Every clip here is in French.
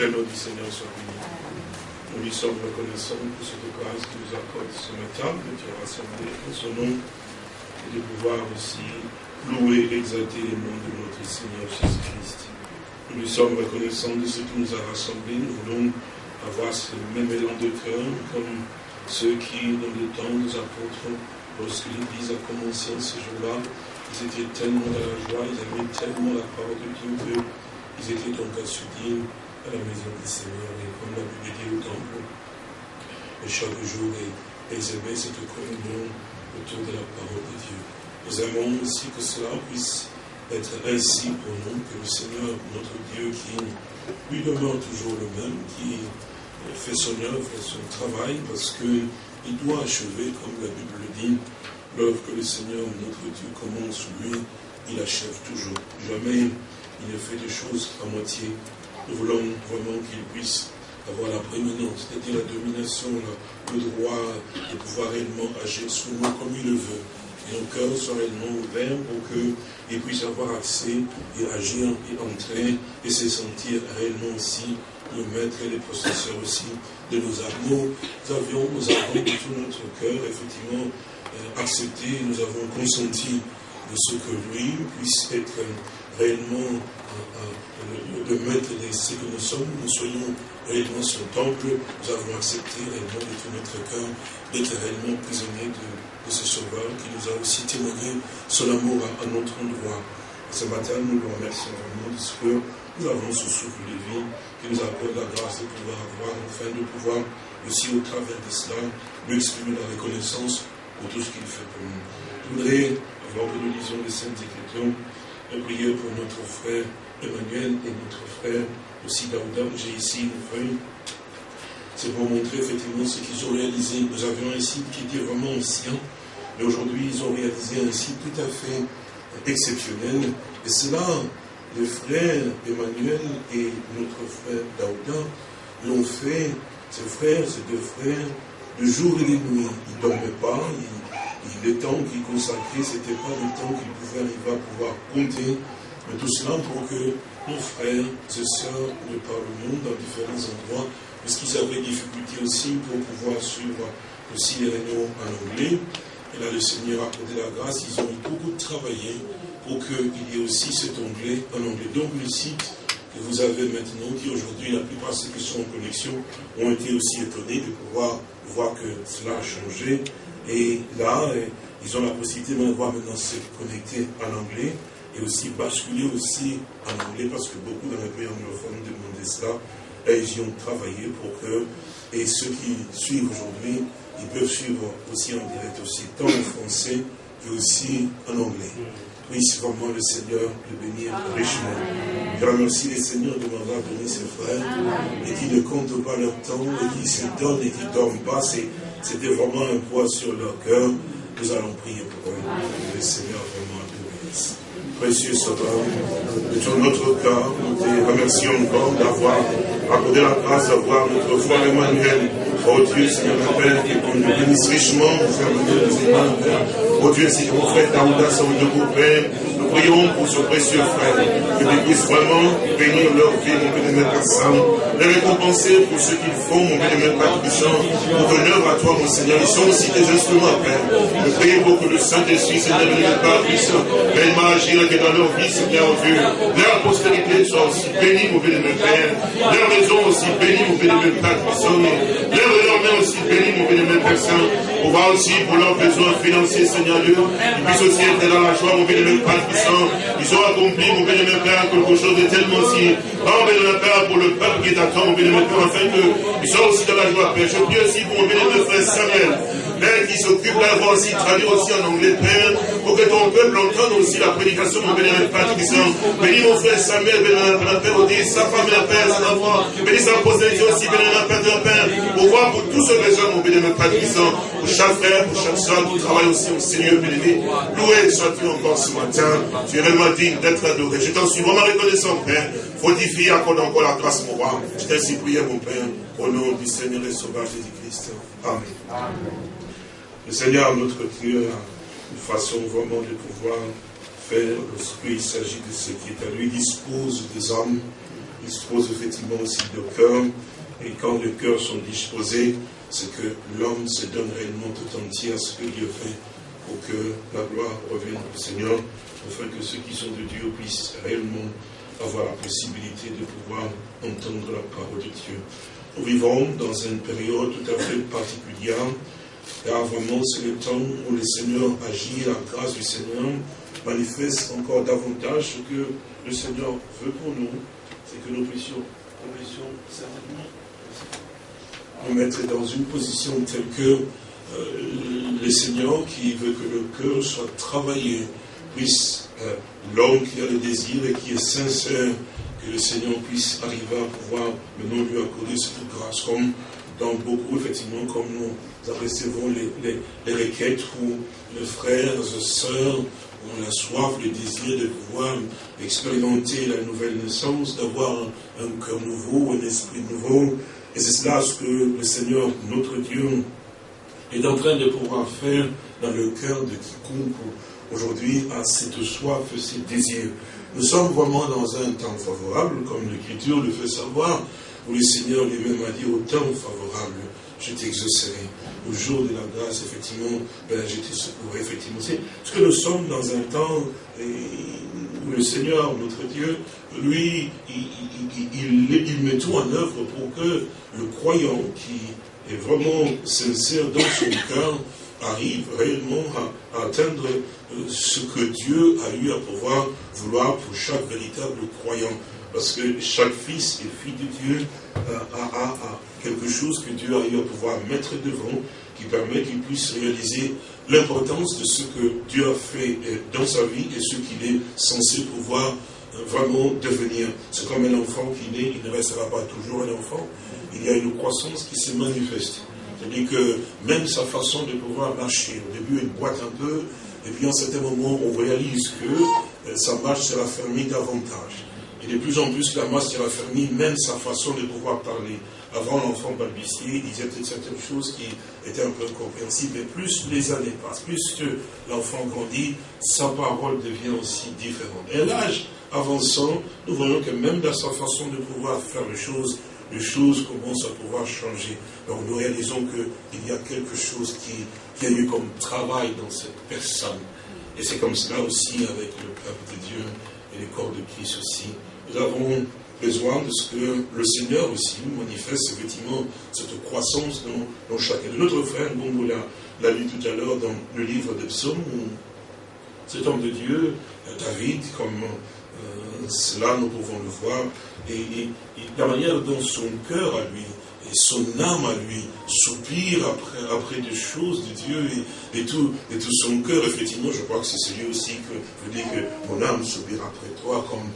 Que le nom du Seigneur soit béni. Nous lui sommes reconnaissants pour cette grâce qu'il nous accorde ce matin, de te rassembler en son nom, et de pouvoir aussi louer et exalter le nom de notre Seigneur Jésus-Christ. Nous lui sommes reconnaissants de ce qui nous a rassemblés. Nous voulons avoir ce même élan de cœur comme ceux qui, dans le temps des apôtres, lorsque l'Église a commencé ce jour-là, ils étaient tellement dans la joie, ils aimaient tellement la parole de Dieu qu'ils étaient donc assoudis à la maison du Seigneur. Et comme l'a Bible dit au temple, et chaque jour, aimaient cette communion autour de la parole de Dieu. Nous aimons aussi que cela puisse être ainsi pour nous, que le Seigneur, notre Dieu, qui lui demeure toujours le même, qui fait son œuvre, son travail, parce qu'il doit achever, comme la Bible le dit, L'œuvre que le Seigneur, notre Dieu, commence, lui, il achève toujours. Jamais il ne fait des choses à moitié. Nous voulons vraiment qu'il puisse avoir la prééminence, c'est-à-dire la domination, le droit de pouvoir réellement agir sur nous comme il le veut. Et nos cœurs soient réellement ouverts pour qu'il puisse avoir accès et agir et entrer et se sentir réellement aussi le maître et les possesseurs aussi de nos âmes. Nous avions, nous avons de tout notre cœur, effectivement, euh, accepté, nous avons consenti de ce que lui puisse être réellement le maître de ce que nous sommes, nous soyons réellement son temple, nous avons accepté réellement de tout notre cœur d'être réellement prisonniers de, ce Sauveur qui nous a aussi témoigné son amour à, notre endroit. ce matin, nous le remercions vraiment de que nous avons ce souffle de vie qui nous accorde la grâce de pouvoir avoir, enfin de pouvoir aussi au travers de cela, lui exprimer la reconnaissance pour tout ce qu'il fait pour nous. Je voudrais, avant que nous lisions les Saintes Écritures, prier pour notre frère Emmanuel et notre frère aussi Daouda. J'ai ici une feuille. C'est pour montrer effectivement ce qu'ils ont réalisé. Nous avions un site qui était vraiment ancien, mais aujourd'hui ils ont réalisé un site tout à fait exceptionnel. Et cela, le frère Emmanuel et notre frère Daouda l'ont fait, ces frères, ces deux frères, le jour et les nuits. Il ne dormait pas. Il, le temps qu'il consacrait, ce n'était pas le temps qu'il pouvait arriver à pouvoir compter. Mais tout cela pour que nos frères et sœurs de par le monde, dans différents endroits, parce qu'ils avaient des difficultés aussi pour pouvoir suivre aussi les réunions en anglais. Et là, le Seigneur a accordé la grâce. Ils ont beaucoup travaillé pour qu'il y ait aussi cet anglais en anglais. Donc, le site que vous avez maintenant, qui aujourd'hui, la plupart ceux qui sont en connexion ont été aussi étonnés de pouvoir voient que cela a changé. Et là, ils ont la possibilité de voir maintenant se connecter en anglais et aussi basculer aussi en anglais parce que beaucoup dans les pays anglophones demandaient cela et ils y ont travaillé pour que, et ceux qui suivent aujourd'hui, ils peuvent suivre aussi en direct aussi, tant en français que aussi en anglais. Puisse vraiment le Seigneur le bénir richement. Je remercie les Seigneurs de m'avoir donné ses frères et qui ne comptent pas leur temps et qui se donnent et qui ne dorment pas. C'était vraiment un poids sur leur cœur. Nous allons prier pour eux. Le Seigneur vraiment te bénisse. Précieux Sauveur, de tout notre cœur, nous te remercions encore d'avoir accordé la grâce d'avoir notre frère Emmanuel Oh Dieu, Seigneur mon Père, qu'on nous bénisse richement, mon Père. Oh Dieu, Seigneur mon frère Daouda, son de Père, nous prions pour ce précieux frère, que tu puisses vraiment bénir leur vie, mon Père Saint, les récompenser pour ce qu'ils font, mon Père Puissant, pour ton œuvre à toi, mon Seigneur. Ils sont aussi des instruments, Père. Nous prions pour que le Saint-Esprit, Seigneur, Père Puissant, réellement agir que dans leur vie, Seigneur Dieu, leur postérité soit aussi bénie, mon bénémoine Père. Leur maison aussi bénie, mon Père Puissant. Leur leur aussi béni, mon bénémoine Père Saint, pour voir aussi pour leurs besoins financiers, Seigneur Dieu. Ils puissent aussi être dans la joie, mon bénémoine Père Puissant. Ils ont accompli, mon bénémoine Père, quelque chose de tellement si. Oh, bénémoine Père, pour le peuple qui t'attend, mon bénémoine Père, afin qu'ils soient aussi dans la joie, Père. Je prie aussi pour mon bénémoine Frère Samuel. Père, qui s'occupe d'avoir aussi, traduire aussi en anglais, Père, pour que ton peuple entende aussi la prédication, mon bénémoine Père. Bénis mon frère Samuel, bénémoine Père, Père, sa femme et la Père, son enfant. Bénis sa possession aussi, bénémoine Père, de Père, pour voir pour tous ceux besoins, mon bénémoine Père Puissant, pour chaque frère, pour chaque soeur qui travaille aussi au Seigneur béni. Loué sois-tu encore ce matin. Tu es réellement digne d'être adoré. Je t'en suis vraiment reconnaissant, Père. Fortifie, accorde encore la grâce, mon roi. Je t'ai prié, mon Père, au nom du Seigneur et Sauveur Jésus-Christ. Amen. Le Seigneur, notre Dieu, a une façon vraiment de pouvoir faire lorsqu'il s'agit de ce qui est à lui, dispose des hommes dispose effectivement aussi de cœur. Et quand les cœurs sont disposés, c'est que l'homme se donne réellement tout entier à ce que Dieu fait pour que la gloire revienne au Seigneur, afin que ceux qui sont de Dieu puissent réellement avoir la possibilité de pouvoir entendre la parole de Dieu. Nous vivons dans une période tout à fait particulière, car vraiment c'est le temps où le Seigneur agit, la grâce du Seigneur manifeste encore davantage ce que le Seigneur veut pour nous, c'est que nous puissions, nous puissions certainement nous mettre dans une position telle que euh, le Seigneur qui veut que le cœur soit travaillé, puisse, euh, l'homme qui a le désir et qui est sincère, que le Seigneur puisse arriver à pouvoir maintenant lui accorder cette grâce, comme dans beaucoup, effectivement, comme nous recevons les, les, requêtes où les frères et sœurs ont la soif, le désir de pouvoir expérimenter la nouvelle naissance, d'avoir un, cœur nouveau, un esprit nouveau. Et c'est cela ce que le Seigneur, notre Dieu, est en train de pouvoir faire dans le cœur de quiconque aujourd'hui a cette soif, ces désirs. Nous sommes vraiment dans un temps favorable, comme l'Écriture le fait savoir, où le Seigneur lui-même a dit au temps favorable, je t'exaucerai. Au jour de la grâce, effectivement, ben, je te effectivement. C'est parce que nous sommes dans un temps où le Seigneur, notre Dieu, lui, il, il met tout en œuvre pour que le croyant qui est vraiment sincère dans son cœur arrive réellement à, atteindre euh, ce que Dieu a eu à pouvoir vouloir pour chaque véritable croyant. Parce que chaque fils et fille de Dieu a, quelque chose que Dieu a eu à pouvoir mettre devant, qui permet qu'il puisse réaliser l'importance de ce que Dieu a fait euh, dans sa vie et ce qu'il est censé pouvoir euh, vraiment devenir. C'est comme un enfant qui naît, il ne restera pas toujours un enfant. Il y a une croissance qui se manifeste. C'est-à-dire que même sa façon de pouvoir marcher, au début, elle boite un peu, et puis à un certain moment, on réalise que euh, sa marche sera fermée davantage. Et de plus en plus, la marche sera fermée, même sa façon de pouvoir parler. Avant, l'enfant balbutiait, il disait certaines choses qui étaient un peu incompréhensibles, mais plus les années passent, plus que l'enfant grandit, sa parole devient aussi différente. Et l'âge avançant, nous voyons que même dans sa façon de pouvoir faire les choses, les choses commencent à pouvoir changer. Donc nous réalisons qu'il y a quelque chose qui, qui, a eu comme travail dans cette personne. Et c'est comme cela aussi avec le peuple de Dieu et les corps de Christ aussi. Nous avons besoin de ce que le Seigneur aussi nous manifeste effectivement cette croissance dans, chacun de notre frère. on l'a lu tout à l'heure dans le livre de Psaume, où cet homme de Dieu, David, comme euh, cela nous pouvons le voir, et, la manière dont son cœur à lui et son âme à lui soupire après, après des choses de Dieu et, tout, et tout son cœur, effectivement, je crois que c'est celui aussi que vous dites que mon âme soupire après toi comme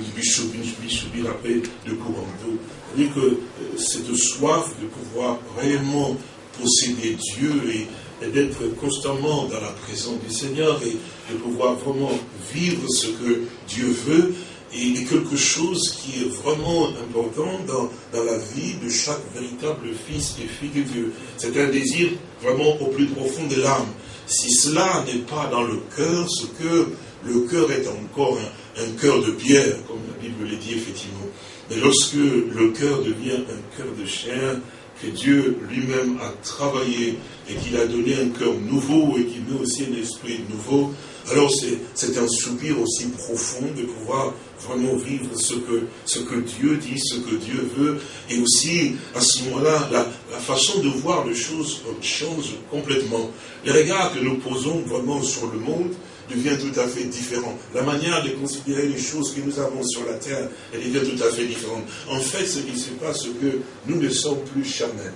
euh, soupire après le courant d'eau. cest que euh, cette soif de pouvoir réellement posséder Dieu et, d'être constamment dans la présence du Seigneur et de pouvoir vraiment vivre ce que Dieu veut, et quelque chose qui est vraiment important dans, dans, la vie de chaque véritable fils et fille de Dieu. C'est un désir vraiment au plus profond de l'âme. Si cela n'est pas dans le cœur, ce que le cœur est encore un, un cœur de pierre, comme la Bible le dit effectivement. Mais lorsque le cœur devient un cœur de chair, que Dieu lui-même a travaillé et qu'il a donné un cœur nouveau et qu'il met aussi un esprit nouveau, alors c'est un soupir aussi profond de pouvoir vraiment vivre ce que, Dieu dit, ce que Dieu veut. Et aussi, à ce moment-là, la, façon de voir les choses change complètement. Les regards que nous posons vraiment sur le monde devient tout à fait différent. La manière de considérer les choses que nous avons sur la terre, elle devient tout à fait différente. En fait, ce qui se passe, c'est que nous ne sommes plus charnels.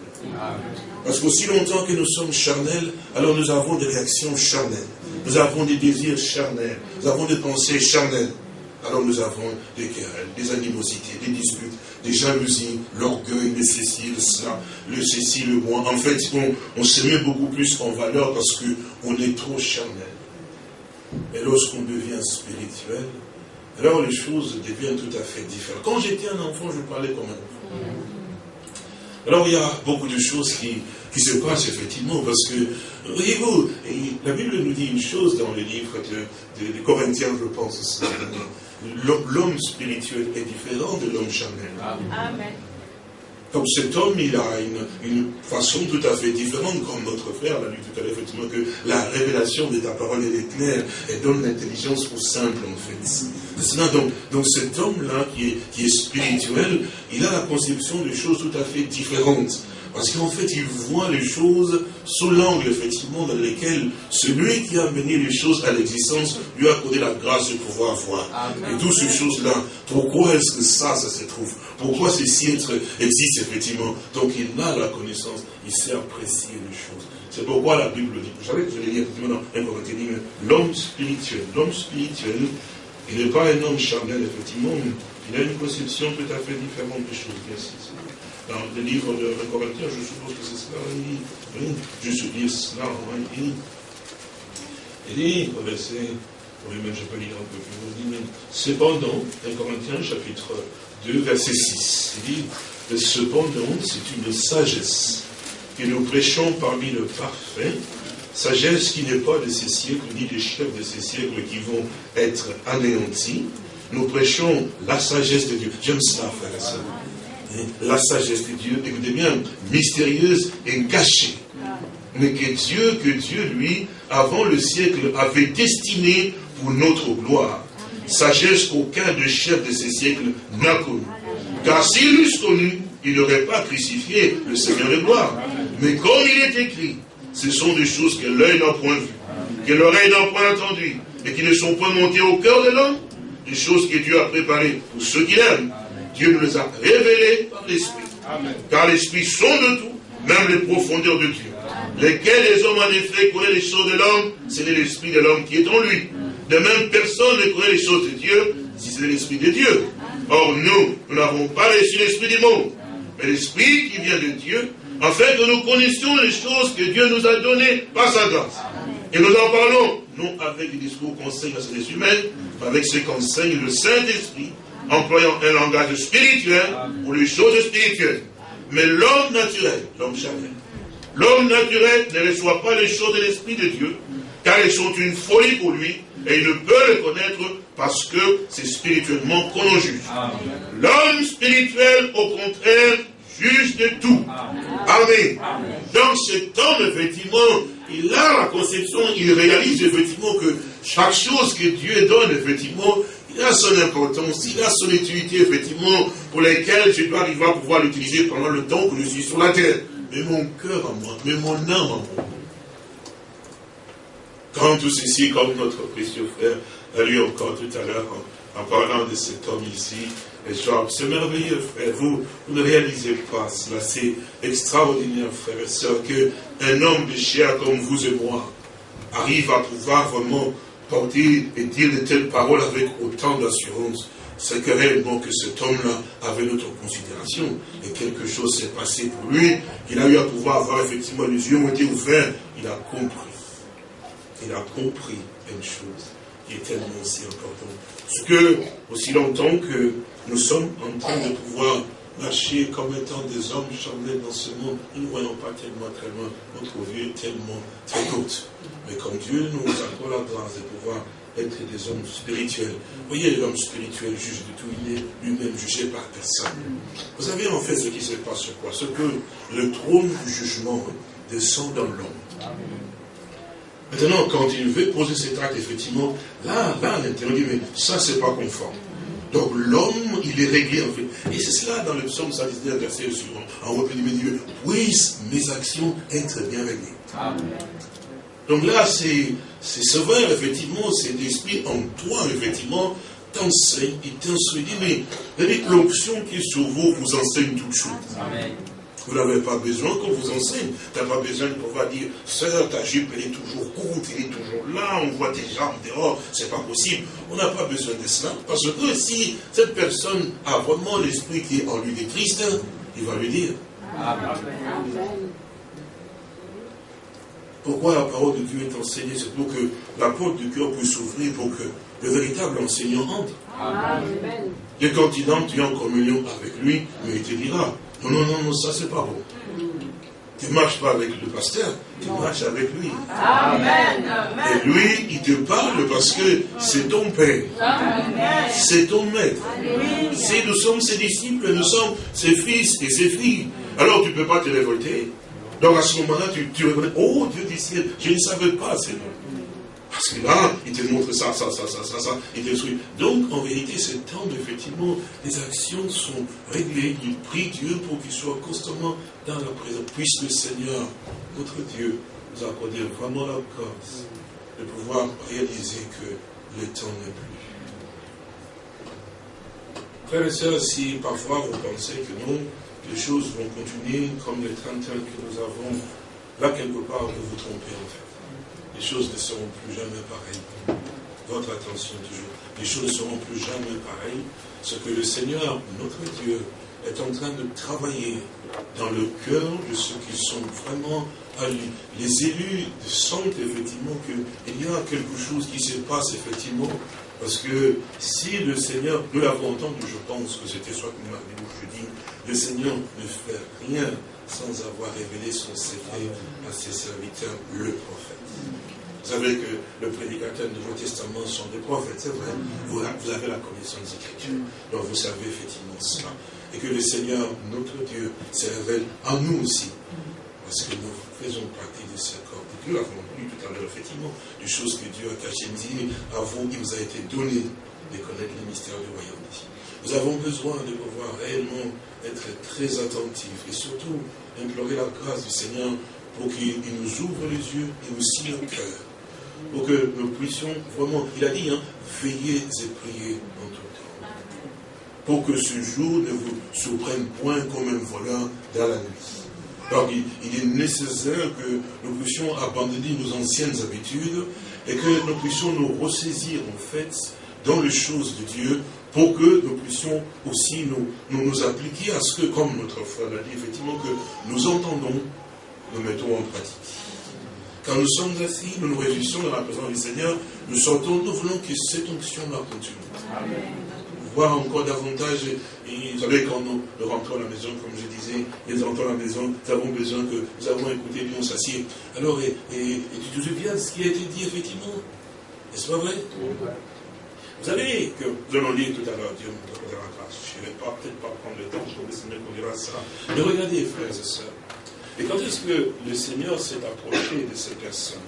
Parce qu'aussi longtemps que nous sommes charnels, alors nous avons des réactions charnelles. Nous avons des désirs charnels. Nous avons des pensées charnelles. Alors nous avons des querelles, des animosités, des disputes, des jalousies, l'orgueil, le ceci, le cela, le ceci, le moi. En fait, on, se met beaucoup plus en valeur parce qu'on est trop charnel. Mais lorsqu'on devient spirituel, alors les choses deviennent tout à fait différentes. Quand j'étais un enfant, je parlais comme un enfant. Alors il y a beaucoup de choses qui, qui se passent effectivement, parce que, voyez-vous, la Bible nous dit une chose dans le livre de, de, Corinthiens, je pense, l'homme spirituel est différent de l'homme charnel. Amen. Donc cet homme, il a une, façon tout à fait différente, comme notre frère l'a dit tout à l'heure, effectivement, que la révélation de ta parole est claire et donne l'intelligence au simple, en fait. Donc, donc cet homme-là, qui est, qui est spirituel, il a la conception de choses tout à fait différentes. Parce qu'en fait, il voit les choses sous l'angle, effectivement, dans lequel celui qui a amené les choses à l'existence lui a accordé la grâce de pouvoir voir. Et toutes ces choses-là, pourquoi est-ce que ça, ça se trouve? Pourquoi ceci existe, effectivement? Donc, il a la connaissance, il sait apprécier les choses. C'est pourquoi la Bible dit, vous savez, je vais lire effectivement dans 1 Corinthiens, l'homme spirituel, l'homme spirituel, il n'est pas un homme charnel, effectivement, il a une conception tout à fait différente des choses. Merci dans le livre de, Corinthiens, je suppose que c'est cela, dit, juste dire cela, dit, il dit, au verset, oui, mais je peux lire un peu plus, dit, cependant, 1 Corinthiens, chapitre 2, verset 6, il dit, cependant, c'est une sagesse que nous prêchons parmi le parfait, sagesse qui n'est pas de ces siècles, ni des chefs de ces siècles qui vont être anéantis. Nous prêchons la sagesse de Dieu. J'aime ça, frère et la sagesse de Dieu, écoutez bien, mystérieuse et cachée. Mais que Dieu, que Dieu, lui, avant le siècle, avait destiné pour notre gloire. Sagesse qu'aucun de chefs de ces siècles n'a connue. Car s'il eût connu, il n'aurait pas crucifié le Seigneur de gloire. Mais comme il est écrit, ce sont des choses que l'œil n'a point vues, que l'oreille n'a point entendues, et qui ne sont point montées au cœur de l'homme, des choses que Dieu a préparées pour ceux qui l'aiment. Dieu nous les a révélés par l'Esprit. Car l'Esprit sont de tout, même les profondeurs de Dieu. Lesquels les hommes en effet connaissent les choses de l'homme, c'est l'Esprit de l'homme qui est en lui. De même, personne ne connaît les choses de Dieu si c'est l'Esprit de Dieu. Or, nous, nous n'avons pas reçu l'Esprit du monde, mais l'Esprit qui vient de Dieu, afin que nous connaissions les choses que Dieu nous a données par sa grâce. Et nous en parlons, non avec des discours qu'enseignent la sagesse humaine, mais avec ce qu'enseigne le Saint-Esprit, employant un langage spirituel pour les choses spirituelles. Mais l'homme naturel, l'homme charnel, l'homme naturel ne reçoit pas les choses de l'Esprit de Dieu, car elles sont une folie pour lui, et il ne peut les connaître parce que c'est spirituellement qu'on en juge. L'homme spirituel, au contraire, juge de tout. Amen. Donc cet homme, effectivement, il a la conception, il réalise effectivement que chaque chose que Dieu donne, effectivement, il a son importance, il a son utilité, effectivement, pour lesquelles je dois arriver à pouvoir l'utiliser pendant le temps que je suis sur la terre. Mais mon cœur à moi, mais mon âme à moi. Quand tout ceci, comme notre précieux frère a lu encore tout à l'heure en, parlant de cet homme ici, c'est merveilleux, frère. Vous, vous, ne réalisez pas cela. C'est extraordinaire, frère et soeur, qu'un homme de chair comme vous et moi arrive à pouvoir vraiment porter et dire de telles paroles avec autant d'assurance, c'est que réellement que cet homme-là avait notre considération et quelque chose s'est passé pour lui, qu'il a eu à pouvoir avoir effectivement les yeux ont été ouverts, il a compris. Il a compris une chose qui est tellement aussi importante. Parce que, aussi longtemps que nous sommes en train de pouvoir marcher comme étant des hommes charnels dans ce monde, nous ne voyons pas tellement loin, notre vie est tellement très haute. Mais comme Dieu nous accorde la grâce de pouvoir être des hommes spirituels. Vous voyez, l'homme spirituel juge de tout, il est lui-même jugé par personne. Vous savez en fait ce qui se passe quoi? Ce que le trône du jugement descend dans l'homme. Maintenant, quand il veut poser cet acte, effectivement, là, là, l'intérieur dit, mais ça, c'est pas conforme. Donc l'homme, il est réglé en fait. Et c'est cela dans le psaume 119, verset suivant. En haut du milieu, puissent mes actions être bien réglées. Donc là, c'est sévère, effectivement, c'est l'esprit en toi, effectivement, t'enseigne, il t'instruit. Mais l'option qui est sur vous vous enseigne toute chose. Amen. Vous n'avez pas besoin qu'on vous enseigne. Tu n'as pas besoin de pouvoir dire, sœur, ta jupe, elle est toujours courte, elle est toujours là, on voit tes jambes dehors, c'est pas possible. On n'a pas besoin de cela. Parce que si cette personne a vraiment l'esprit qui est en lui de Christ, il va lui dire. Amen. Pourquoi la parole de Dieu est enseignée? C'est pour que la porte du cœur puisse s'ouvrir, pour que le véritable enseignant entre. Amen. Et quand il entre, tu es en communion avec lui, mais il te dira, Non, non, non, non, ça c'est pas bon. Tu ne marches pas avec le pasteur, tu marches avec lui. Amen. Et lui, il te parle parce que c'est ton père. C'est ton maître. Si nous sommes ses disciples, nous sommes ses fils et ses filles. Alors tu ne peux pas te révolter. Donc à ce moment-là, tu, tu oh Dieu du ciel, je ne savais pas, Seigneur. Parce que là, il te montre ça, ça, ça, ça, ça, ça, il te détruit. Donc, en vérité, c'est temps, effectivement, les actions sont réglées. Il prie Dieu pour qu'il soit constamment dans la présence. Puisse le Seigneur, notre Dieu, nous accorder vraiment la grâce de pouvoir réaliser que le temps n'est plus. Frères et sœurs, si parfois vous pensez que non, les choses vont continuer comme le train que nous avons, là quelque part, vous vous trompez en fait les choses ne seront plus jamais pareilles. Votre attention toujours. Les choses ne seront plus jamais pareilles. Ce que le Seigneur, notre Dieu, est en train de travailler dans le cœur de ceux qui sont vraiment à lui. Les élus sentent effectivement qu'il y a quelque chose qui se passe effectivement. Parce que si le Seigneur, nous l'avons entendu, je pense que c'était soit mardi ou jeudi, le Seigneur ne fait rien sans avoir révélé son secret à ses serviteurs, le prophète. Vous savez que le prédicateur du Nouveau Testament sont des prophètes, c'est vrai. Vous, avez la connaissance des Écritures. Donc vous savez effectivement cela. Et que le Seigneur, notre Dieu, se révèle à nous aussi. Parce que nous faisons partie de ce corps. Nous l'avons lu tout à l'heure, effectivement, des choses que Dieu a cachées. Il dit, à vous, il vous a été donné de connaître les mystères du royaume Nous avons besoin de pouvoir réellement être très attentifs et surtout implorer la grâce du Seigneur pour qu'il nous ouvre les yeux et aussi le cœur pour que nous puissions vraiment, il a dit, hein, veillez et priez en tout. Pour que ce jour ne vous surprenne point comme un voleur dans la nuit. Donc il, est nécessaire que nous puissions abandonner nos anciennes habitudes et que nous puissions nous ressaisir en fait dans les choses de Dieu pour que nous puissions aussi nous, nous, nous appliquer à ce que, comme notre frère l'a dit, effectivement, que nous entendons, nous mettons en pratique. Quand nous sommes assis, nous nous réjouissons dans la présence du Seigneur, nous sortons, nous voulons que cette onction-là continue. Voir encore davantage, et vous savez, quand nous, rentrons à la maison, comme je disais, nous rentrons à la maison, nous avons besoin que nous avons écouté, puis on s'assied. Alors, et, et, tu te souviens de ce qui a été dit, effectivement? N'est-ce pas vrai? Vous savez que nous allons lire tout à l'heure, Dieu nous donnera la grâce. Je ne vais pas, peut-être pas prendre le temps, je vais laisser qu'on dira ça. Mais regardez, frères et sœurs, et quand est-ce que le Seigneur s'est approché de ces personnes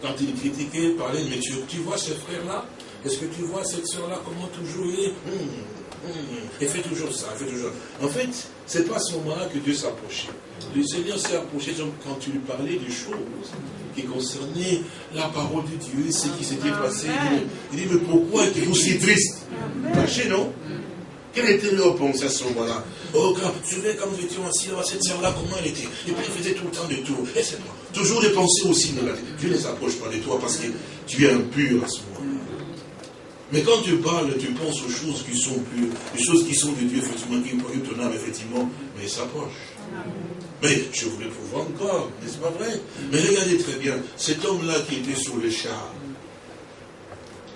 Quand il critiquait, parlait, mais tu, tu vois ce frère-là Est-ce que tu vois cette soeur-là, comment toujours il est hum, hum, Et fait toujours ça, fait toujours. En fait, c'est pas à ce moment-là que Dieu s'approchait. Le Seigneur s'est approché quand tu lui parlais des choses qui concernaient la parole de Dieu, ce qui s'était passé. Il dit, mais pourquoi êtes-vous si triste Caché, non quelle était leur pensée à ce moment-là Oh, quand, tu sais, quand nous étions assis là, cette sœur-là, comment elle était Et puis elle faisait tout le temps des tours. Et c'est. Toujours des pensées aussi négatives. Dieu ne s'approche pas de toi parce que tu es impur à ce moment-là. Mais quand tu parles, tu penses aux choses qui sont pures, les choses qui sont de Dieu, effectivement, qui produisent ton âme, effectivement, mais s'approche. Mais je voulais pouvoir encore, n'est-ce pas vrai? Mais regardez très bien, cet homme-là qui était sur le char,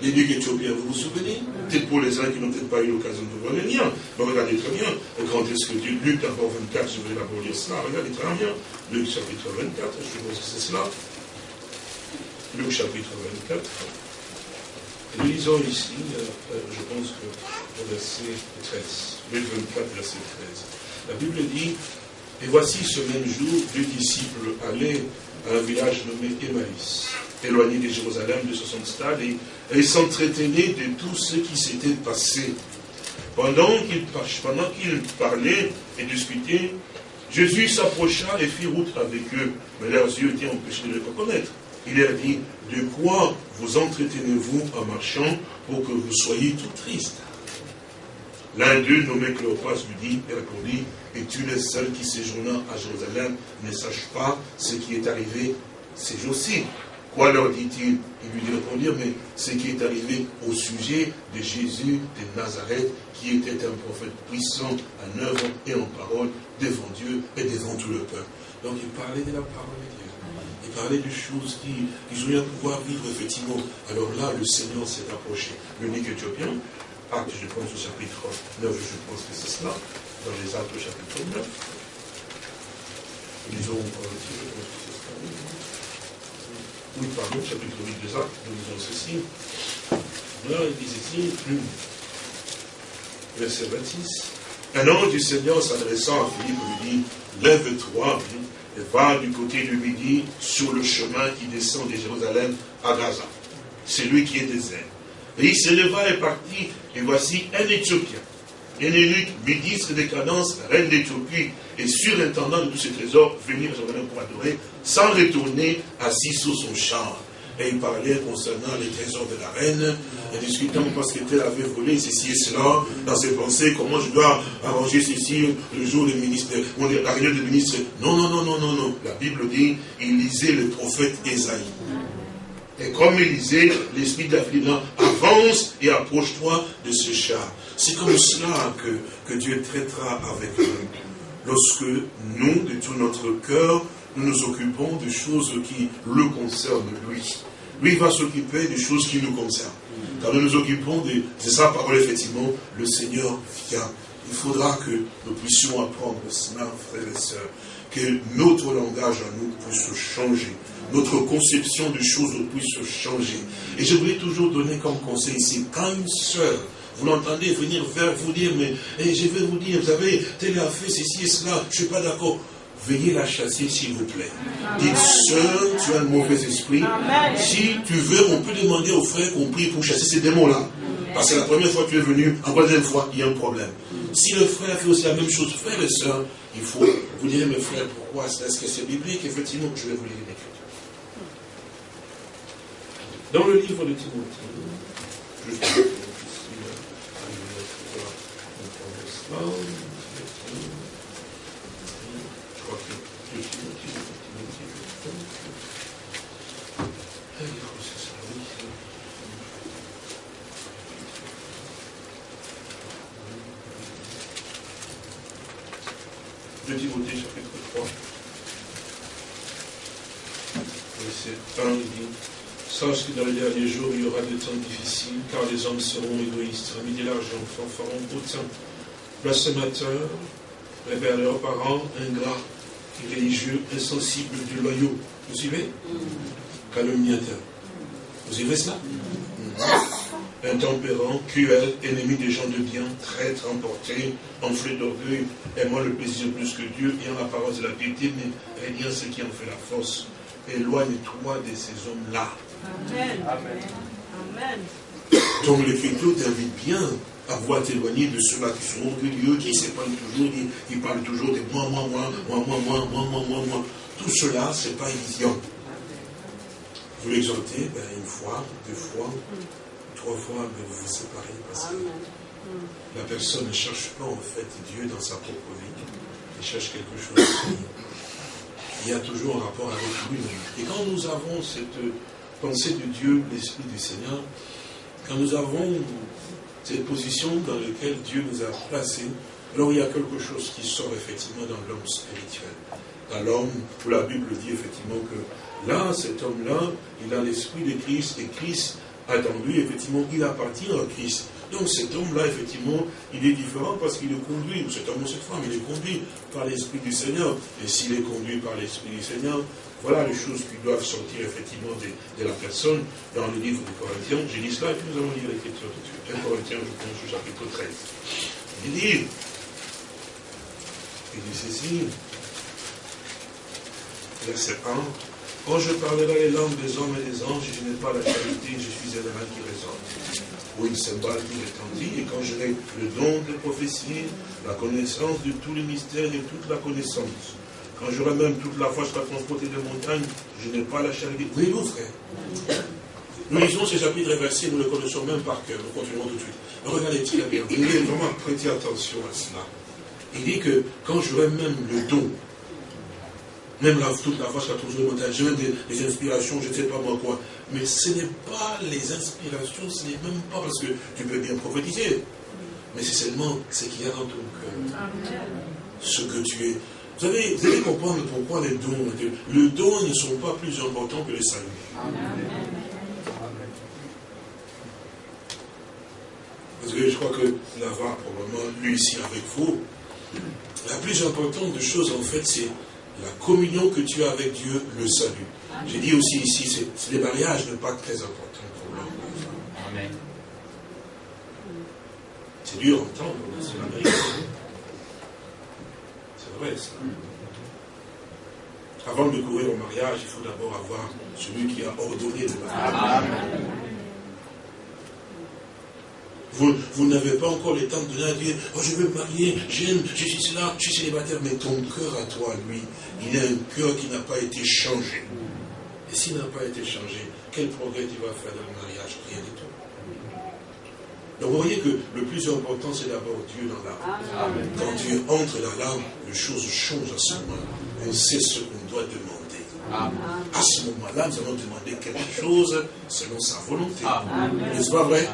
les deux Éthiopiens, vous vous souvenez Peut-être pour les uns qui n'ont peut-être pas eu l'occasion de liens. Mais regardez très bien, quand est-ce que Dieu, Luc d'abord 24, je vais d'abord lire cela, regardez très bien. Luc chapitre 24, je suppose que c'est cela. Luc chapitre 24. nous lisons ici, euh, euh, je pense que au verset 13. Luc 24, verset 13. La Bible dit, et voici ce même jour, deux disciples allaient à un village nommé Emmaüs éloigné de Jérusalem de 60 stades, et, et s'entretenait de tout ce qui s'était passé. Pendant qu'il parlait et discutait, Jésus s'approcha et fit route avec eux, mais leurs yeux étaient empêchés de le reconnaître. Il leur dit, de quoi vous entretenez-vous en marchant pour que vous soyez tout tristes? L'un d'eux, nommé Cléopas, lui dit et répondit, et tu es seul qui séjourna à Jérusalem? Ne sache pas ce qui est arrivé ces jours-ci Quoi leur dit-il Il lui répondit, mais ce qui est arrivé au sujet de Jésus de Nazareth, qui était un prophète puissant en œuvre et en parole devant Dieu et devant tout le peuple. Donc il parlait de la parole de Dieu. Il parlait des choses qui, qui pouvoir vivre effectivement. Alors là, le Seigneur s'est approché. L'unique éthiopien, acte, je pense, au chapitre 9, je pense que c'est cela, dans les actes au chapitre 9. Lisons, oui, pardon, chapitre 8 des Actes, nous lisons ceci. Là, il dit ceci, verset 26. Un ange du Seigneur s'adressant à Philippe lui dit, lève-toi et va du côté du midi sur le chemin qui descend de Jérusalem à Gaza. C'est lui qui est désert. Et il se leva et partit, et voici un Éthiopien, un eunuque, ministre des cadences, reine d'Éthiopie, et surintendant de tous ses trésors, venir à Jérusalem pour adorer, sans retourner assis sur son char. Et il parlait concernant les trésors de la reine, et discutant parce qu'elle avait volé ceci et cela, dans ses pensées, comment je dois arranger ceci le jour du ministre, la réunion des ministres. Non, non, non, non, non, non. La Bible dit, il lisait le prophète Esaïe. Et comme il disait, l'esprit de avance et approche-toi de ce char. C'est comme cela que, Dieu traitera avec nous. Lorsque nous, de tout notre cœur, nous nous occupons des choses qui le concernent, lui. Lui va s'occuper des choses qui nous concernent. Quand nous nous occupons de, c'est sa parole, effectivement, le Seigneur vient. Il faudra que nous puissions apprendre cela, frères et sœurs, que notre langage à nous puisse changer notre conception des choses puisse changer. Et je voulais toujours donner comme conseil ici, quand une sœur, vous l'entendez venir vers vous dire, mais eh, je vais vous dire, vous avez tel a fait ceci et cela, je ne suis pas d'accord. Veuillez la chasser, s'il vous plaît. Dites, sœur, tu as un mauvais esprit. Si tu veux, on peut demander aux frères qu'on prie pour chasser ces démons-là. Parce que la première fois que tu es venu, en troisième fois, il y a un problème. Si le frère fait aussi la même chose, frère et sœur, il faut, vous direz, mes frères, pourquoi Est-ce que c'est biblique? Effectivement, je vais vous lire dans le livre de Timothée, je crois que Timothée chapitre 3, verset 1, il dit Sache que dans les derniers jours, il y aura des temps difficiles, car les hommes seront égoïstes, amis de l'argent, fanfarons, hautains, blasphémateurs, révèrent leurs parents, ingrats, religieux, insensibles, du loyaux. Vous suivez? Calomniateurs. Vous suivez cela? Intempérants, cruels, ennemis des gens de bien, traîtres, emportés, enflés d'orgueil, aimant le plaisir plus que Dieu, ayant l'apparence de la piété, mais rien ce qui en fait la force. Éloigne-toi de ces hommes-là. Amen. Amen. Donc l'Écriture t'invite bien à voir t'éloigner de ceux-là qui sont orgueilleux, qui s'épargnent toujours, qui, parlent toujours de moi, moi, moi, moi, moi, moi, moi, moi, moi, moi. Tout cela, ce n'est pas évident. Vous l'exhortez, ben, une fois, deux fois, trois fois, mais ben, vous vous séparez parce que la personne ne cherche pas en fait Dieu dans sa propre vie. Elle cherche quelque chose qui a toujours un rapport avec lui. Et quand nous avons cette pensée de Dieu, l'Esprit du Seigneur, quand nous avons cette position dans laquelle Dieu nous a placés, alors il y a quelque chose qui sort effectivement dans l'homme spirituel. Dans l'homme, où la Bible dit effectivement que là, cet homme-là, il a l'esprit de Christ, et Christ a dans lui, effectivement, il appartient à Christ. Donc cet homme-là, effectivement, il est différent parce qu'il est conduit, ou cet homme ou cette femme, il est conduit par l'Esprit du Seigneur. Et s'il est conduit par l'Esprit du Seigneur, voilà les choses qui doivent sortir effectivement de, la personne dans le livre de Corinthiens. J'ai dit cela et puis nous allons lire l'écriture de suite. 1 Corinthiens, je pense, au chapitre 13. Il dit, il dit ceci, verset 1, quand je parlerai les langues des hommes et des anges, je n'ai pas la charité, je suis un main qui résonne. Ou une cymbale qui retentit, et quand j'aurai le don de prophétie, la connaissance de tous les mystères et toute la connaissance, quand j'aurai même toute la foi jusqu'à transporter des montagnes, je n'ai pas la charité. Oui, vous frère? Nous lisons ces chapitres réversés, nous les connaissons même par cœur. Nous continuons tout de suite. regardez très bien. Vous devez vraiment prêter attention à cela. Il dit que quand j'aurai même le don, même la, toute la foi transporter des montagnes, j'ai des, des inspirations, je ne sais pas moi quoi. Mais ce n'est pas les inspirations, ce n'est même pas parce que tu peux bien prophétiser. Mais c'est seulement ce qu'il y a dans ton cœur. Ce que tu es. Vous savez, vous allez comprendre pourquoi les dons, dons ne sont pas plus importants que les saluts. Parce que je crois que va probablement, lui ici avec vous, la plus importante des choses, en fait, c'est la communion que tu as avec Dieu, le salut. J'ai dit aussi ici, c'est les mariages n'est pas très important pour l'homme. Amen. C'est dur à entendre, c'est la vérité. Avant de courir au mariage, il faut d'abord avoir celui qui a ordonné le mariage. Vous, n'avez pas encore le temps de dire, oh je veux me marier, j'aime, je suis là, je suis célibataire, mais ton cœur à toi, lui, il a un cœur qui n'a pas été changé. Et s'il n'a pas été changé, quel progrès tu vas faire dans le mariage? Rien du tout. Donc vous voyez que le plus important, c'est d'abord Dieu dans l'âme. Quand Dieu entre dans l'âme, les choses changent à ce moment. On sait ce qu'on doit demander. À ce moment-là, nous allons demander quelque chose selon sa volonté. N'est-ce pas vrai?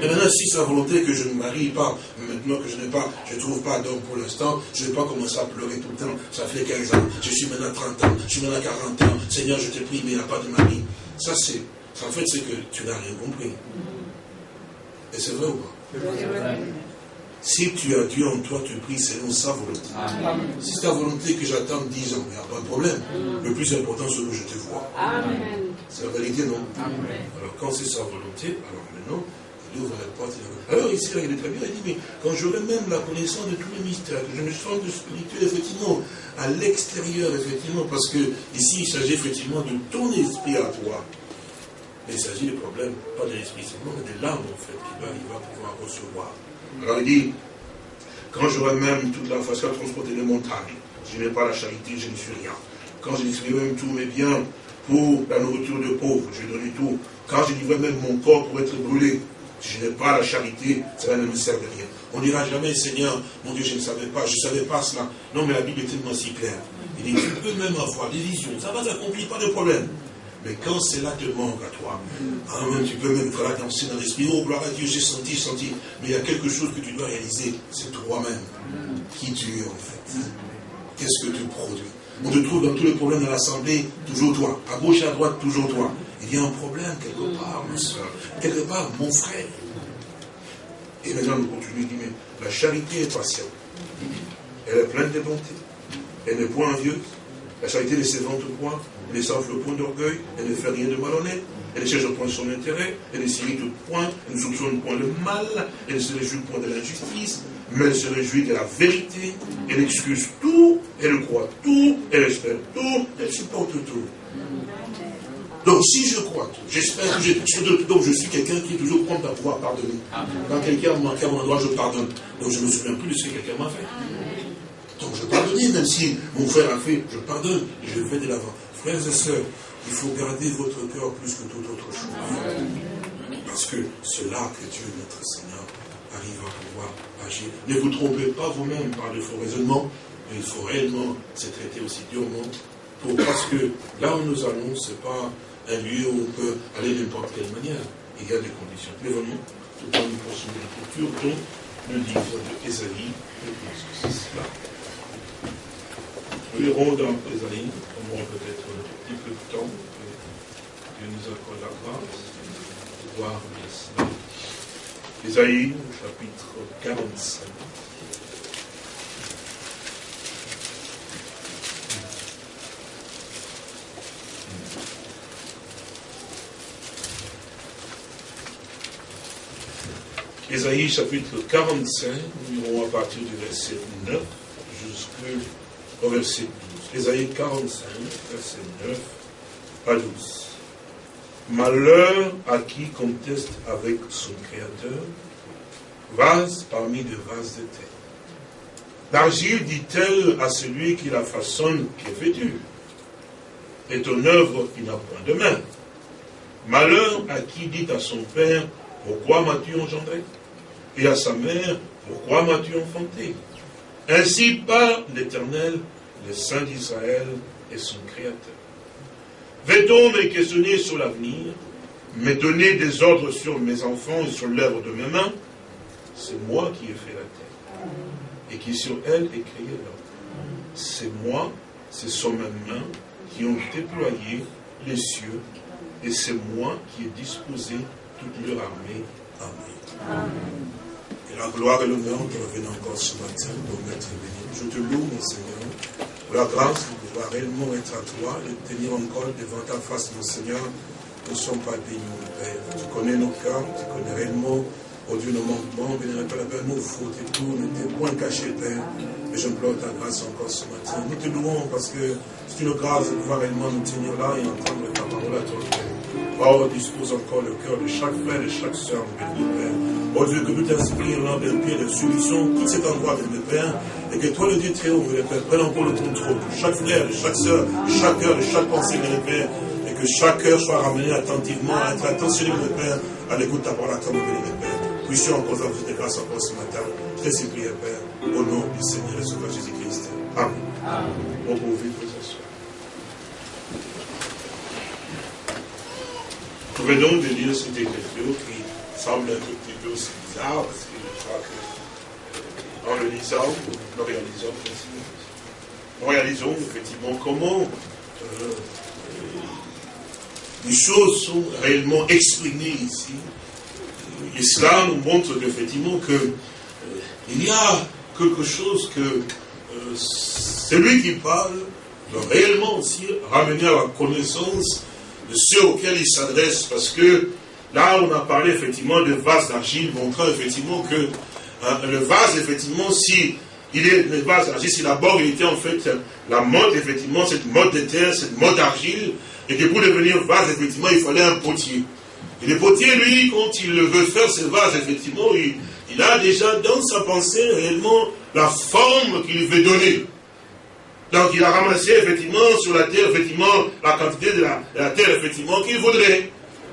Et maintenant, si sa volonté que je ne marie pas, maintenant que je n'ai pas, je ne trouve pas d'homme pour l'instant, je ne vais pas commencer à pleurer tout le temps. Ça fait 15 ans, je suis maintenant 30 ans, je suis maintenant 40 ans. Seigneur, je te prie, mais il n'y a pas de mari. Ça, c'est, en fait, c'est que tu n'as rien compris. Et c'est vrai ou pas si tu as Dieu en toi, tu pries selon sa volonté. Si c'est ta volonté que j'attends 10 ans, il n'y a pas de problème. Le plus important, c'est que je te vois. C'est la vérité, non Alors quand c'est sa volonté, alors maintenant, il ouvre la porte. Alors ici, il est très bien, il dit, mais quand j'aurai même la connaissance de tous les mystères, que je me sens de spirituel, effectivement, à l'extérieur, effectivement, parce que ici, il s'agit effectivement de ton esprit à toi. Mais il s'agit du problème, pas de l'esprit seulement, mais de l'âme, en fait, qu'il va, pouvoir recevoir. Alors il dit, quand j'aurai même toute la façon à transporter les montagnes, je n'ai pas la charité, je ne suis rien. Quand je distribuerai même tous mes biens pour la nourriture de pauvres, je donne tout. Quand je livrerai même mon corps pour être brûlé, je n'ai pas la charité, ça ne me sert de rien. On ne dira jamais, Seigneur, mon Dieu, je ne savais pas, je ne savais pas cela. Non, mais la Bible est tellement si claire. Il dit, tu peux même avoir des visions, ça va s'accomplir, pas de problème. Mais quand cela te manque à toi, hein, tu peux même faire danser dans l'esprit, oh gloire à Dieu, j'ai senti, senti. Mais il y a quelque chose que tu dois réaliser, c'est toi-même. Qui tu es en fait Qu'est-ce que tu produis? On te trouve dans tous les problèmes de l'Assemblée, toujours toi. À gauche à droite, toujours toi. Il y a un problème quelque part, ma soeur. Quelque part, mon frère. Et maintenant, nous continuons, il dit, mais la charité est patiente. Elle est pleine de bonté. Elle n'est point envieuse. La charité ne s'évente point, elle ne s'enfle point d'orgueil, elle ne fait rien de malhonnête, elle cherche point son intérêt, elle ne s'irrite point, elle ne soupçonne point le mal, elle ne se réjouit point de l'injustice, mais elle se réjouit de la vérité, elle excuse tout, elle croit tout, elle espère tout, elle supporte tout. Donc si je crois tout, j'espère que je, donc je suis quelqu'un qui est toujours prompt à pouvoir pardonner. Quand quelqu'un m'a manqué à mon endroit, je pardonne. Donc je ne me souviens plus de ce que quelqu'un m'a fait. Donc je pardonne, même si mon frère a fait, je pardonne je vais de l'avant. Frères et sœurs, il faut garder votre cœur plus que toute autre chose. Parce que c'est là que Dieu, notre Seigneur, arrive à pouvoir agir. Ne vous trompez pas vous-même par de faux raisonnements, mais il faut réellement se traiter aussi durement. Pour, parce que là où nous allons, ce n'est pas un lieu où on peut aller de n'importe quelle manière. Il y a des conditions. Mais vraiment, tout temps nous poursuivons l'écriture, dont le livre de Ésaïe, je pense que c'est cela. Nous irons dans Ésaïe, aura peut-être un petit peu de temps, Dieu nous accorde la grâce de voir cela. Ésaïe, chapitre 45. Ésaïe chapitre 45, nous irons à partir du verset 9 jusqu'au au verset 12. Ésaïe 45, verset 9 à 12. Malheur à qui conteste avec son Créateur, vase parmi des vases de terre. L'argile dit-elle à celui qui la façonne, qui est vêtu, et ton œuvre qui n'a point de main. Malheur à qui dit à son père, pourquoi m'as-tu engendré? Et à sa mère, pourquoi m'as-tu enfanté? Ainsi parle l'Éternel, le Saint d'Israël et son Créateur. Vais-on me questionner sur l'avenir, me donner des ordres sur mes enfants et sur l'œuvre de mes mains? C'est moi qui ai fait la terre et qui sur elle ai créé l'homme. C'est moi, ce sont mes mains qui ont déployé les cieux et c'est moi qui ai disposé toute leur armée. Amen. Amen la gloire et l'honneur te reviennent encore ce matin, pour mettre béni. Je te loue, mon Seigneur, pour la grâce de pouvoir réellement être à toi, de tenir encore devant ta face, mon Seigneur. Nous ne sommes pas dignes, mon Père. Tu connais nos cœurs, tu connais réellement Oh Dieu, nos manquements, bénémoine Père, Père, nos fautes et tout, ne t'es point caché, Père. Mais j'implore ta grâce encore ce matin. Nous te louons parce que c'est une grâce de pouvoir réellement nous tenir là et entendre ta parole à toi, Père. Oh, dispose encore le cœur de chaque frère et chaque soeur, béni Père. Oh Dieu, que nous t'inspire là, Père, pied de solution, tout cet endroit, béni Père, et que toi, le Dieu triomphe, béni Père, prenne encore le contrôle de chaque frère, de chaque soeur, de chaque cœur, de chaque pensée, béni Père, et que chaque cœur soit ramené attentivement, à être attentionné, béni Père, à l'écoute de ta parole à toi, béni Père. Puissions encore vous de grâce encore ce matin. Je te supplie, Père, au nom du Seigneur et Sauveur Jésus-Christ. Amen. Amen. On peut ouvrir vos Nous venons de lire cette écriture qui semble un peu aussi bizarre, parce que je crois que, en le lisant, nous réalisons, effectivement comment euh, les choses sont réellement exprimées ici. Et cela nous montre effectivement qu'il euh, y a quelque chose que euh, celui qui parle doit réellement aussi ramener à la connaissance de ceux auxquels il s'adresse, parce que là on a parlé effectivement de vase d'argile, montrant effectivement que hein, le vase, effectivement, si il est le vase d'argile, si d'abord il était en fait la mode, effectivement, cette mode de terre, cette mode d'argile, et que pour devenir vase, effectivement, il fallait un potier. Et le potier, lui, quand il veut faire ce vase, effectivement, il, a déjà dans sa pensée réellement la forme qu'il veut donner. Donc il a ramassé effectivement sur la terre, effectivement, la quantité de la, terre, effectivement, qu'il voudrait.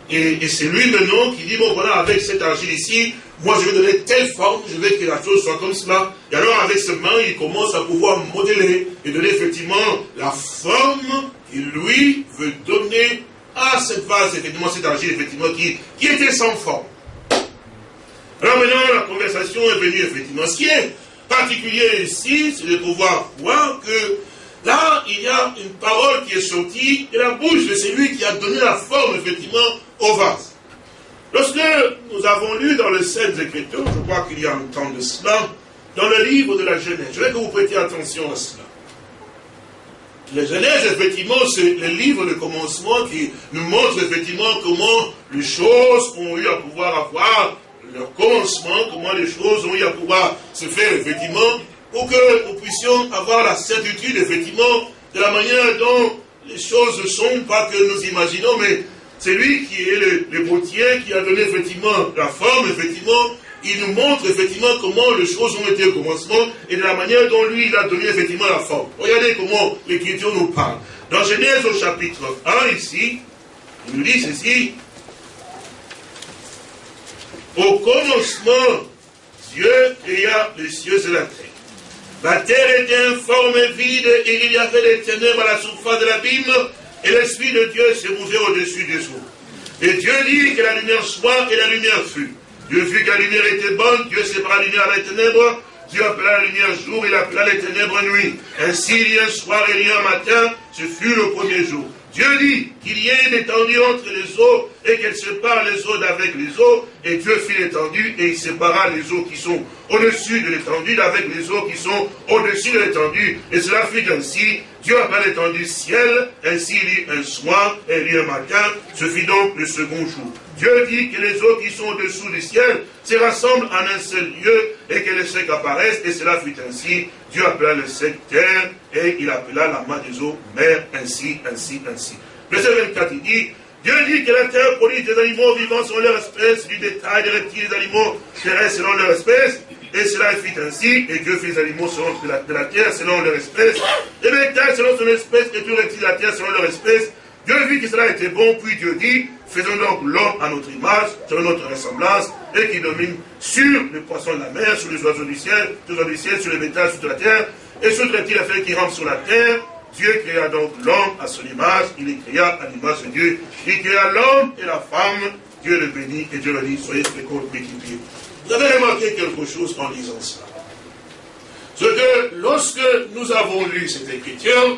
Et, c'est lui maintenant qui dit, bon voilà, avec cette argile ici, moi je vais donner telle forme, je veux que la chose soit comme cela. Et alors avec ce main, il commence à pouvoir modeler et donner effectivement la forme qu'il lui veut donner à cette vase, effectivement, cette argile, effectivement, qui, qui était sans forme. Alors maintenant, la conversation est venue, effectivement. Ce qui est particulier ici, c'est de pouvoir voir que là, il y a une parole qui est sortie de la bouche de celui qui a donné la forme, effectivement, au. Lorsque nous avons lu dans le Saintes Écritures, je crois qu'il y a un temps de cela, dans le livre de la Genèse, je veux que vous prêtiez attention à cela. La Genèse, effectivement, c'est le livre de commencement qui nous montre effectivement comment les choses ont eu à pouvoir avoir leur commencement, comment les choses ont eu à pouvoir se faire, effectivement, pour que nous puissions avoir la certitude, effectivement, de la manière dont les choses ne sont, pas que nous imaginons, mais c'est lui qui est le, le qui a donné effectivement la forme, effectivement, il nous montre effectivement comment les choses ont été au commencement et de la manière dont lui, il a donné effectivement la forme. Regardez comment l'Écriture nous parle. Dans Genèse au chapitre 1, ici, il nous dit ceci. Au commencement, Dieu créa les cieux et la terre. La terre était informe et vide, et il y avait des ténèbres à la surface de l'abîme, et l'Esprit de Dieu s'est mouvait au-dessus des eaux. Et Dieu dit que la lumière soit, et la lumière fut. Dieu vit que la lumière était bonne, Dieu sépara la lumière des ténèbres, Dieu appela la lumière jour, il appela les ténèbres nuit. Ainsi, il y a un soir et il y a un matin, ce fut le premier jour. Dieu dit qu'il y ait une étendue entre les eaux et qu'elle sépare les eaux d'avec les eaux. Et Dieu fit l'étendue et il sépara les eaux qui sont au-dessus de l'étendue d'avec les eaux qui sont au-dessus de l'étendue. Et cela fit ainsi. Dieu appela l'étendue ciel. Ainsi il y un soir et il y un matin. Ce fut donc le second jour. Dieu dit que les eaux qui sont au-dessous du ciel se rassemblent en un seul lieu et que les secs apparaissent. Et cela fut ainsi. Dieu appela le sec terre et il appela la main des eaux mer, ainsi, ainsi, ainsi. Verset 24, il dit, Dieu dit que la terre produit des animaux vivants selon leur espèce, du détail des reptiles, des animaux terrestres selon leur espèce, et cela fit ainsi, et Dieu fit les animaux selon de la, terre selon leur espèce, les bétail selon son espèce, et tous les reptiles de la terre selon leur espèce. Dieu vit que cela était bon, puis Dieu dit, faisons donc l'homme à notre image, selon notre ressemblance, et qui domine sur les poissons de la mer, sur les oiseaux du ciel, sur les du ciel, sur les bétails, sur la terre, et sur les reptiles affaires qui rampent sur la terre. Dieu créa donc l'homme à son image, il les créa à l'image de Dieu. Il créa l'homme et la femme, Dieu le bénit, et Dieu le dit, soyez féconds, multipliez. Vous avez remarqué quelque chose en lisant cela. Ce que lorsque nous avons lu cette écriture,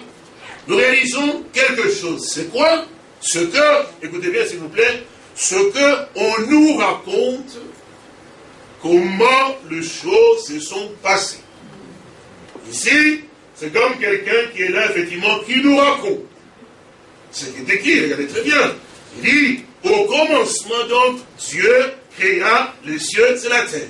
nous réalisons quelque chose. C'est quoi? Ce que, écoutez bien s'il vous plaît, ce que on nous raconte comment les choses se sont passées. Ici, c'est comme quelqu'un qui est là, effectivement, qui nous raconte. C'est qui Regardez très bien. Il dit, au commencement donc, Dieu créa les cieux et la terre.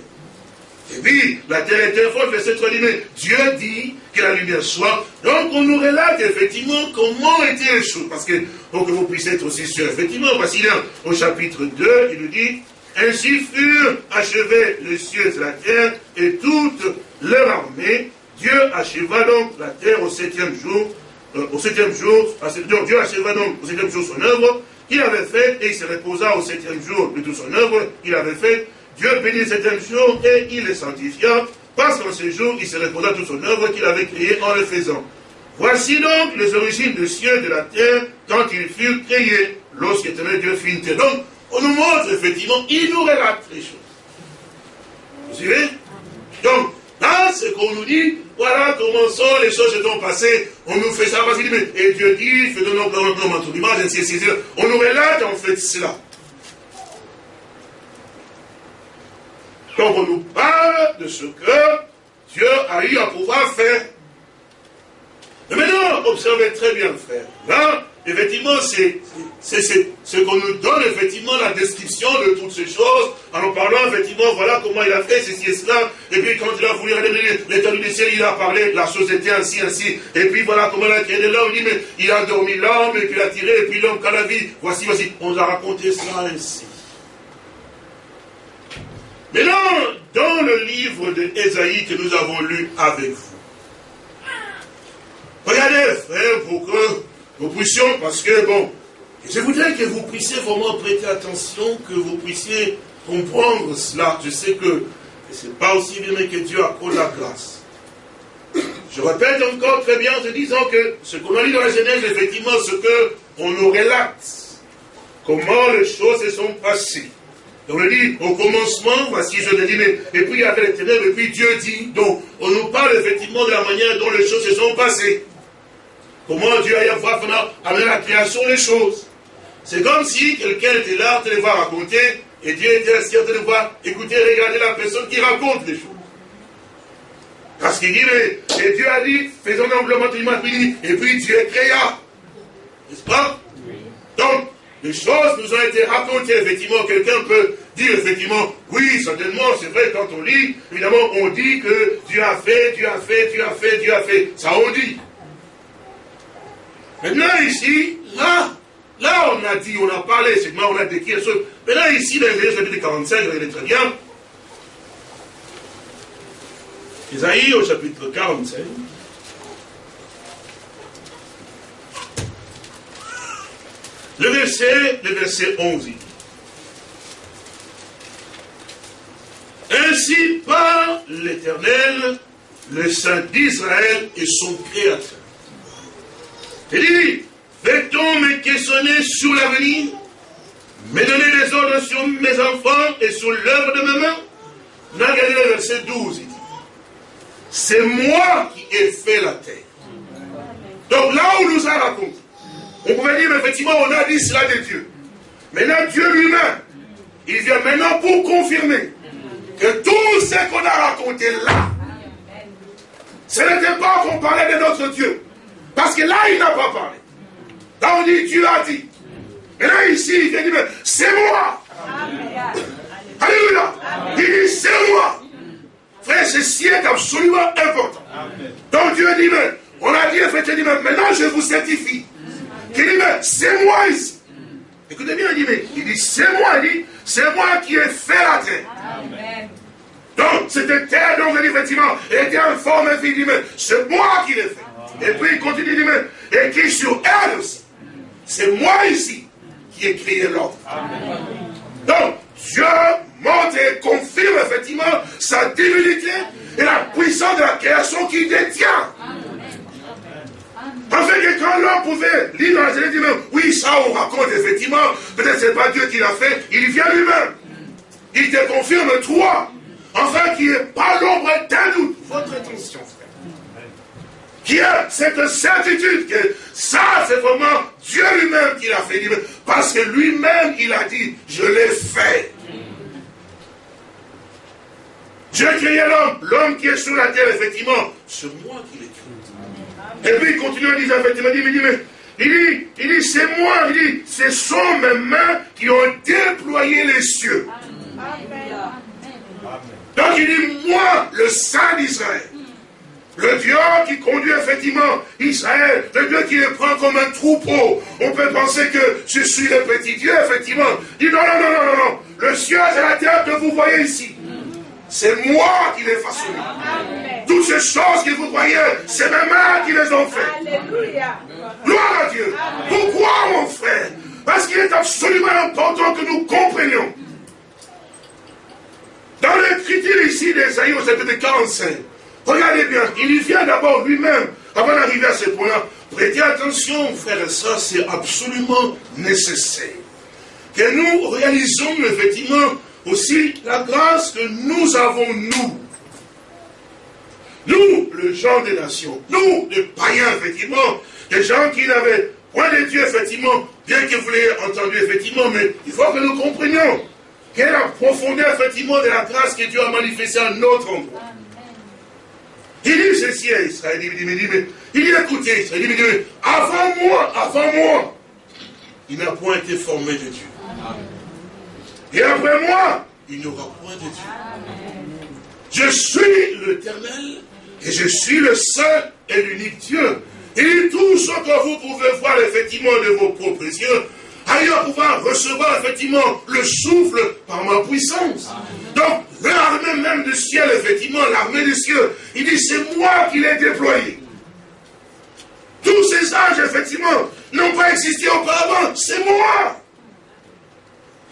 Et puis, la terre était forte, verset 3 dit, mais Dieu dit que la lumière soit. Donc, on nous relate effectivement comment étaient les choses. Parce que, pour que vous puissiez être aussi sûr, effectivement, voici là, au chapitre 2, il nous dit, ainsi furent achevés les cieux et la terre et toute leur armée. Dieu acheva donc la terre au septième jour, euh, au septième jour, Dieu acheva donc au septième jour son œuvre qu'il avait faite et il se reposa au septième jour de toute son œuvre qu'il avait faite Dieu bénit le septième jour et il le sanctifia, parce qu'en ce jour, il se reposa toute son œuvre qu'il avait créée en le faisant. Voici donc les origines des cieux et de la terre quand ils furent créés, lorsqu'éternel Dieu fit une terre. Donc, on nous montre effectivement, il nous relate les choses. Vous suivez? Donc, là, ce qu'on nous dit, voilà comment sont les choses se sont passées. On nous fait ça parce qu'il dit, et Dieu dit, fais donc l'homme en ton image, ainsi de suite. On nous relate en fait cela. Donc on nous parle de ce que Dieu a eu à pouvoir faire. Mais maintenant, observez très bien, frère. Là, effectivement, c'est ce qu'on nous donne, effectivement, la description de toutes ces choses, en nous parlant, effectivement, voilà comment il a fait ceci et cela, et puis quand il a voulu l'étendue du ciel, il a parlé, la chose était ainsi, ainsi, et puis voilà comment il a créé l'homme, il dit, mais il a dormi l'homme, et puis il a tiré, et puis l'homme, quand la vie, voici, voici, on a raconté cela ainsi. Maintenant, dans le livre de Ésaïe que nous avons lu avec vous, regardez, frère, pour que nous puissions, parce que, bon, je voudrais que vous puissiez vraiment prêter attention, que vous puissiez comprendre cela. Je sais que ce n'est pas aussi bien que Dieu accorde la grâce. Je répète encore très bien en te disant que ce qu'on a lu dans la Genèse, effectivement, ce qu'on nous relate, comment les choses se sont passées. On dit, au commencement, voici je le dis, mais, et puis il y avait les ténèbres, et puis Dieu dit. Donc, on nous parle effectivement de la manière dont les choses se sont passées. Comment Dieu a voir amené la création des choses. C'est comme si quelqu'un était là, train de voir raconter, et Dieu était assis en train de voir, écouter, regarder la personne qui raconte les choses. Parce qu'il dit, mais, et Dieu a dit, faisons amplement l'image, et puis Dieu créa. N'est-ce pas? Donc, les choses nous ont été racontées, effectivement, quelqu'un peut dire, effectivement, oui, certainement, c'est vrai, quand on lit, évidemment, on dit que Dieu a fait, Dieu a fait, Dieu a fait, Dieu a fait. Ça, on dit. Maintenant, ici, là, là, on a dit, on a parlé, c'est on a décrit les choses. Maintenant, ici, dans les chapitre 45, regardez très bien. Isaïe, au chapitre 45. Le verset, le verset 11. Ainsi par l'Éternel, le Saint d'Israël et son Créateur. Il dit, fait-on me questionner sur l'avenir, me donner des ordres sur mes enfants et sur l'œuvre de mes mains Regardez le verset 12, il dit, c'est moi qui ai fait la terre. Donc là où nous a raconté, on pouvait dire, effectivement, on a dit cela de Dieu. Maintenant, Dieu lui-même, il vient maintenant pour confirmer que tout ce qu'on a raconté là, ce n'était pas qu'on parlait de notre Dieu. Parce que là, il n'a pas parlé. Là, on dit, Dieu a dit. Et là, ici, il vient dire, c'est moi. Alléluia. Il dit, c'est moi. Frère, ceci est absolument important. Donc Dieu dit, mais, on a dit, effectivement, maintenant je vous certifie il dit, mais c'est moi ici. Écoutez bien, il dit, mais il dit, c'est moi, il dit, c'est moi qui ai fait la terre. Amen. Donc, cette terre, donc, il dit, effectivement, était en forme vie, il dit, mais c'est moi qui l'ai fait. Et puis, il continue, il dit, mais, et qui sur elle aussi. C'est moi ici qui ai créé l'ordre. Donc, Dieu montre et confirme effectivement sa divinité et la puissance de la création qu'il détient. Afin que quand l'homme pouvait lire dans la Genèse, même, oui, ça on raconte effectivement, peut-être c'est pas Dieu qui l'a fait, il vient lui-même. Il te confirme toi, enfin qu'il n'y ait pas l'ombre d'un doute. Votre attention, frère. Qui a cette certitude que ça, c'est vraiment Dieu lui-même qui l'a fait. Parce que lui-même, il a dit, je l'ai fait. Dieu créé l'homme, l'homme qui est sur la terre, effectivement, c'est moi qui l'ai créé. Et puis il continue à dire, effectivement, il dit, mais, il dit, il dit, c'est moi, il dit, ce sont mes mains qui ont déployé les cieux. Donc il dit, moi, le Saint d'Israël, le Dieu qui conduit effectivement Israël, le Dieu qui les prend comme un troupeau. On peut penser que je suis le petit Dieu, effectivement. Il dit non, non, non, non, non, non. Le ciel et la terre que vous voyez ici, c'est moi qui les façonné. Toutes ces choses que vous voyez, c'est mes mains qui les ont faites. Alléluia. Gloire à Dieu. Pourquoi, mon frère? Parce qu'il est absolument important que nous comprenions. Dans l'écriture ici d'Esaïe au chapitre 45, regardez bien, il y vient d'abord lui-même, avant d'arriver à ce point-là. Prêtez attention, frère et soeur, c'est absolument nécessaire. Que nous réalisons effectivement aussi la grâce que nous avons, nous. Nous, le genre des nations, nous, les païens, effectivement, les gens qui n'avaient point de Dieu, effectivement, bien que vous l'ayez entendu, effectivement, mais il faut que nous comprenions quelle est la profondeur, effectivement, de la grâce que Dieu a manifestée à notre endroit. Il dit ceci à Israël, il dit, mais, il dit, écoutez, Israël, il dit, mais, avant moi, avant moi, il n'a point été formé de Dieu. Et après moi, il n'y aura point de Dieu. Je suis l'éternel et je suis le seul et l'unique Dieu. Et tout ce que vous pouvez voir effectivement de vos propres yeux, ailleurs pouvoir recevoir effectivement le souffle par ma puissance. Donc, l'armée même du ciel, effectivement, l'armée du ciel, il dit, c'est moi qui l'ai déployé. Tous ces anges, effectivement, n'ont pas existé auparavant, c'est moi.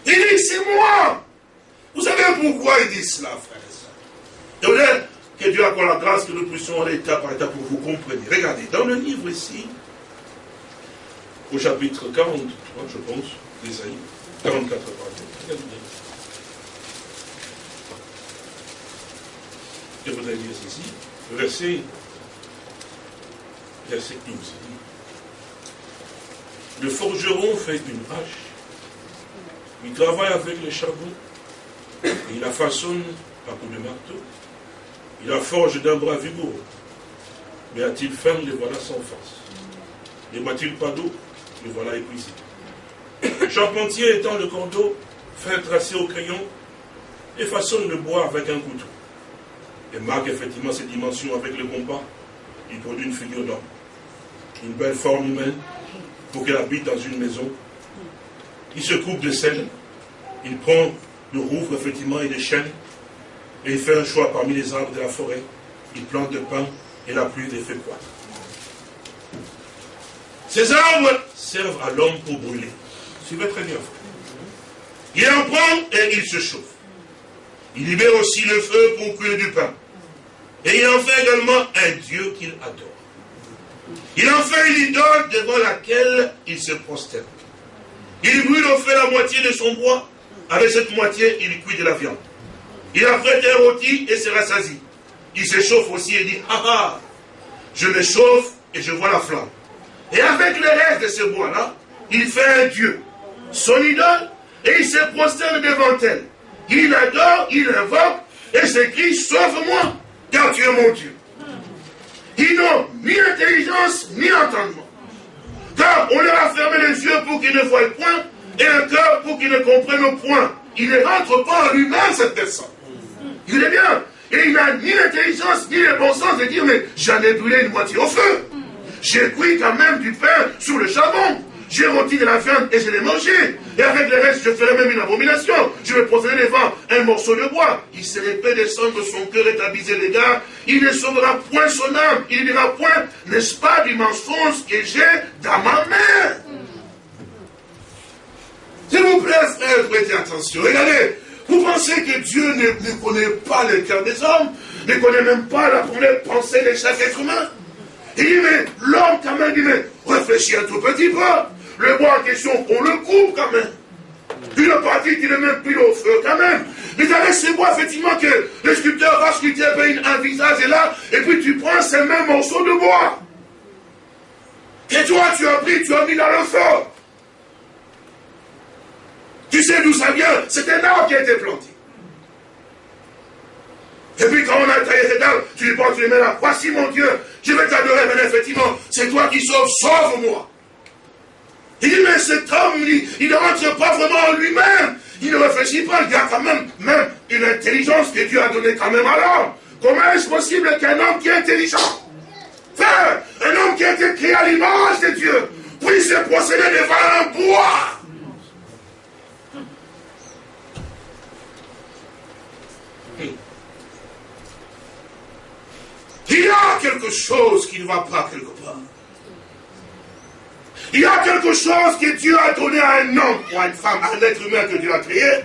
Il dit, c'est moi. Vous savez pourquoi il dit cela, frère et soeur que Dieu accorde la grâce que nous puissions aller étape par étape pour vous comprendre. Regardez, dans le livre ici, au chapitre 43, je pense, d'Ésaïe, 44, pardon. Je voudrais dire ceci, verset, verset 12. Le forgeron fait une hache il travaille avec le charbon, il la façonne à coup de marteau, il la forge d'un bras vigoureux. Mais a-t-il faim, le voilà sans force. Ne boit-il pas d'eau, le voilà épuisé. Charpentier étant le cordeau, fait tracer au crayon et façonne le bois avec un couteau. Et marque effectivement ses dimensions avec le compas. Il produit une figure d'homme. Une belle forme humaine pour qu'elle habite dans une maison il se coupe de sel, il prend le rouvre effectivement et des chênes, et il fait un choix parmi les arbres de la forêt. Il plante le pain et la pluie les fait croître. Ces arbres servent à l'homme pour brûler. Suivez très bien. Il en prend et il se chauffe. Il libère aussi le feu pour cuire du pain. Et il en fait également un Dieu qu'il adore. Il en fait une idole devant laquelle il se prosterne. Il brûle au feu la moitié de son bois. Avec cette moitié, il cuit de la viande. Il a fait un rôti et se rassasie. Il se chauffe aussi et dit, ah ah, je me chauffe et je vois la flamme. Et avec le reste de ce bois-là, il fait un Dieu, son idole, et il se prosterne devant elle. Il adore, il invoque, et s'écrit, sauve-moi, car tu es mon Dieu. Ils n'ont ni intelligence, ni entendement. Car on leur a fermé les yeux pour qu'ils ne voient point et un cœur pour qu'ils ne comprennent point. Il ne rentre pas en lui-même, cette personne. Il est bien. Et il n'a ni l'intelligence ni le bon sens de dire, mais j'en ai brûlé une moitié au feu. J'ai cuit quand même du pain sur le charbon. J'ai rôti de la viande et je l'ai mangé. Et avec le reste, je ferai même une abomination. Je vais procéder devant un morceau de bois. Il se répète descendre son cœur et aviser les gars. Il ne sauvera point son âme. Il ne dira point, n'est-ce pas, du mensonge que j'ai dans ma main? S'il vous plaît, frère, prêtez attention. Regardez, vous pensez que Dieu ne, connaît pas le cœur des hommes, ne connaît même pas la première pensée de chaque être humain? Il dit, mais l'homme quand même, dit, mais réfléchis un tout petit peu. Le bois en question, on le coupe quand même. Une partie qui ne met plus au feu quand même. Mais avec ces bois, effectivement, que le sculpteur va sculpter un visage et là, et puis tu prends ces mêmes morceaux de bois. Et toi, tu as pris, tu as mis dans le feu. Tu sais d'où ça vient? C'est un arbre qui a été planté. Et puis quand on a taillé cette arbre, tu lui portes les mains là. Voici mon Dieu, je vais t'adorer, mais effectivement, c'est toi qui sauves, sauve-moi. Il dit, mais cet homme, il, ne rentre pas vraiment en lui-même. Il ne réfléchit pas, il y a quand même, même une intelligence que Dieu a donnée quand même à l'homme. Comment est-ce possible qu'un homme qui est intelligent, un homme qui a été créé à l'image de Dieu, puisse se procéder devant un bois? Il y a quelque chose qui ne va pas quelque. Il y a quelque chose que Dieu a donné à un homme ou à une femme, à un être humain que Dieu a créé.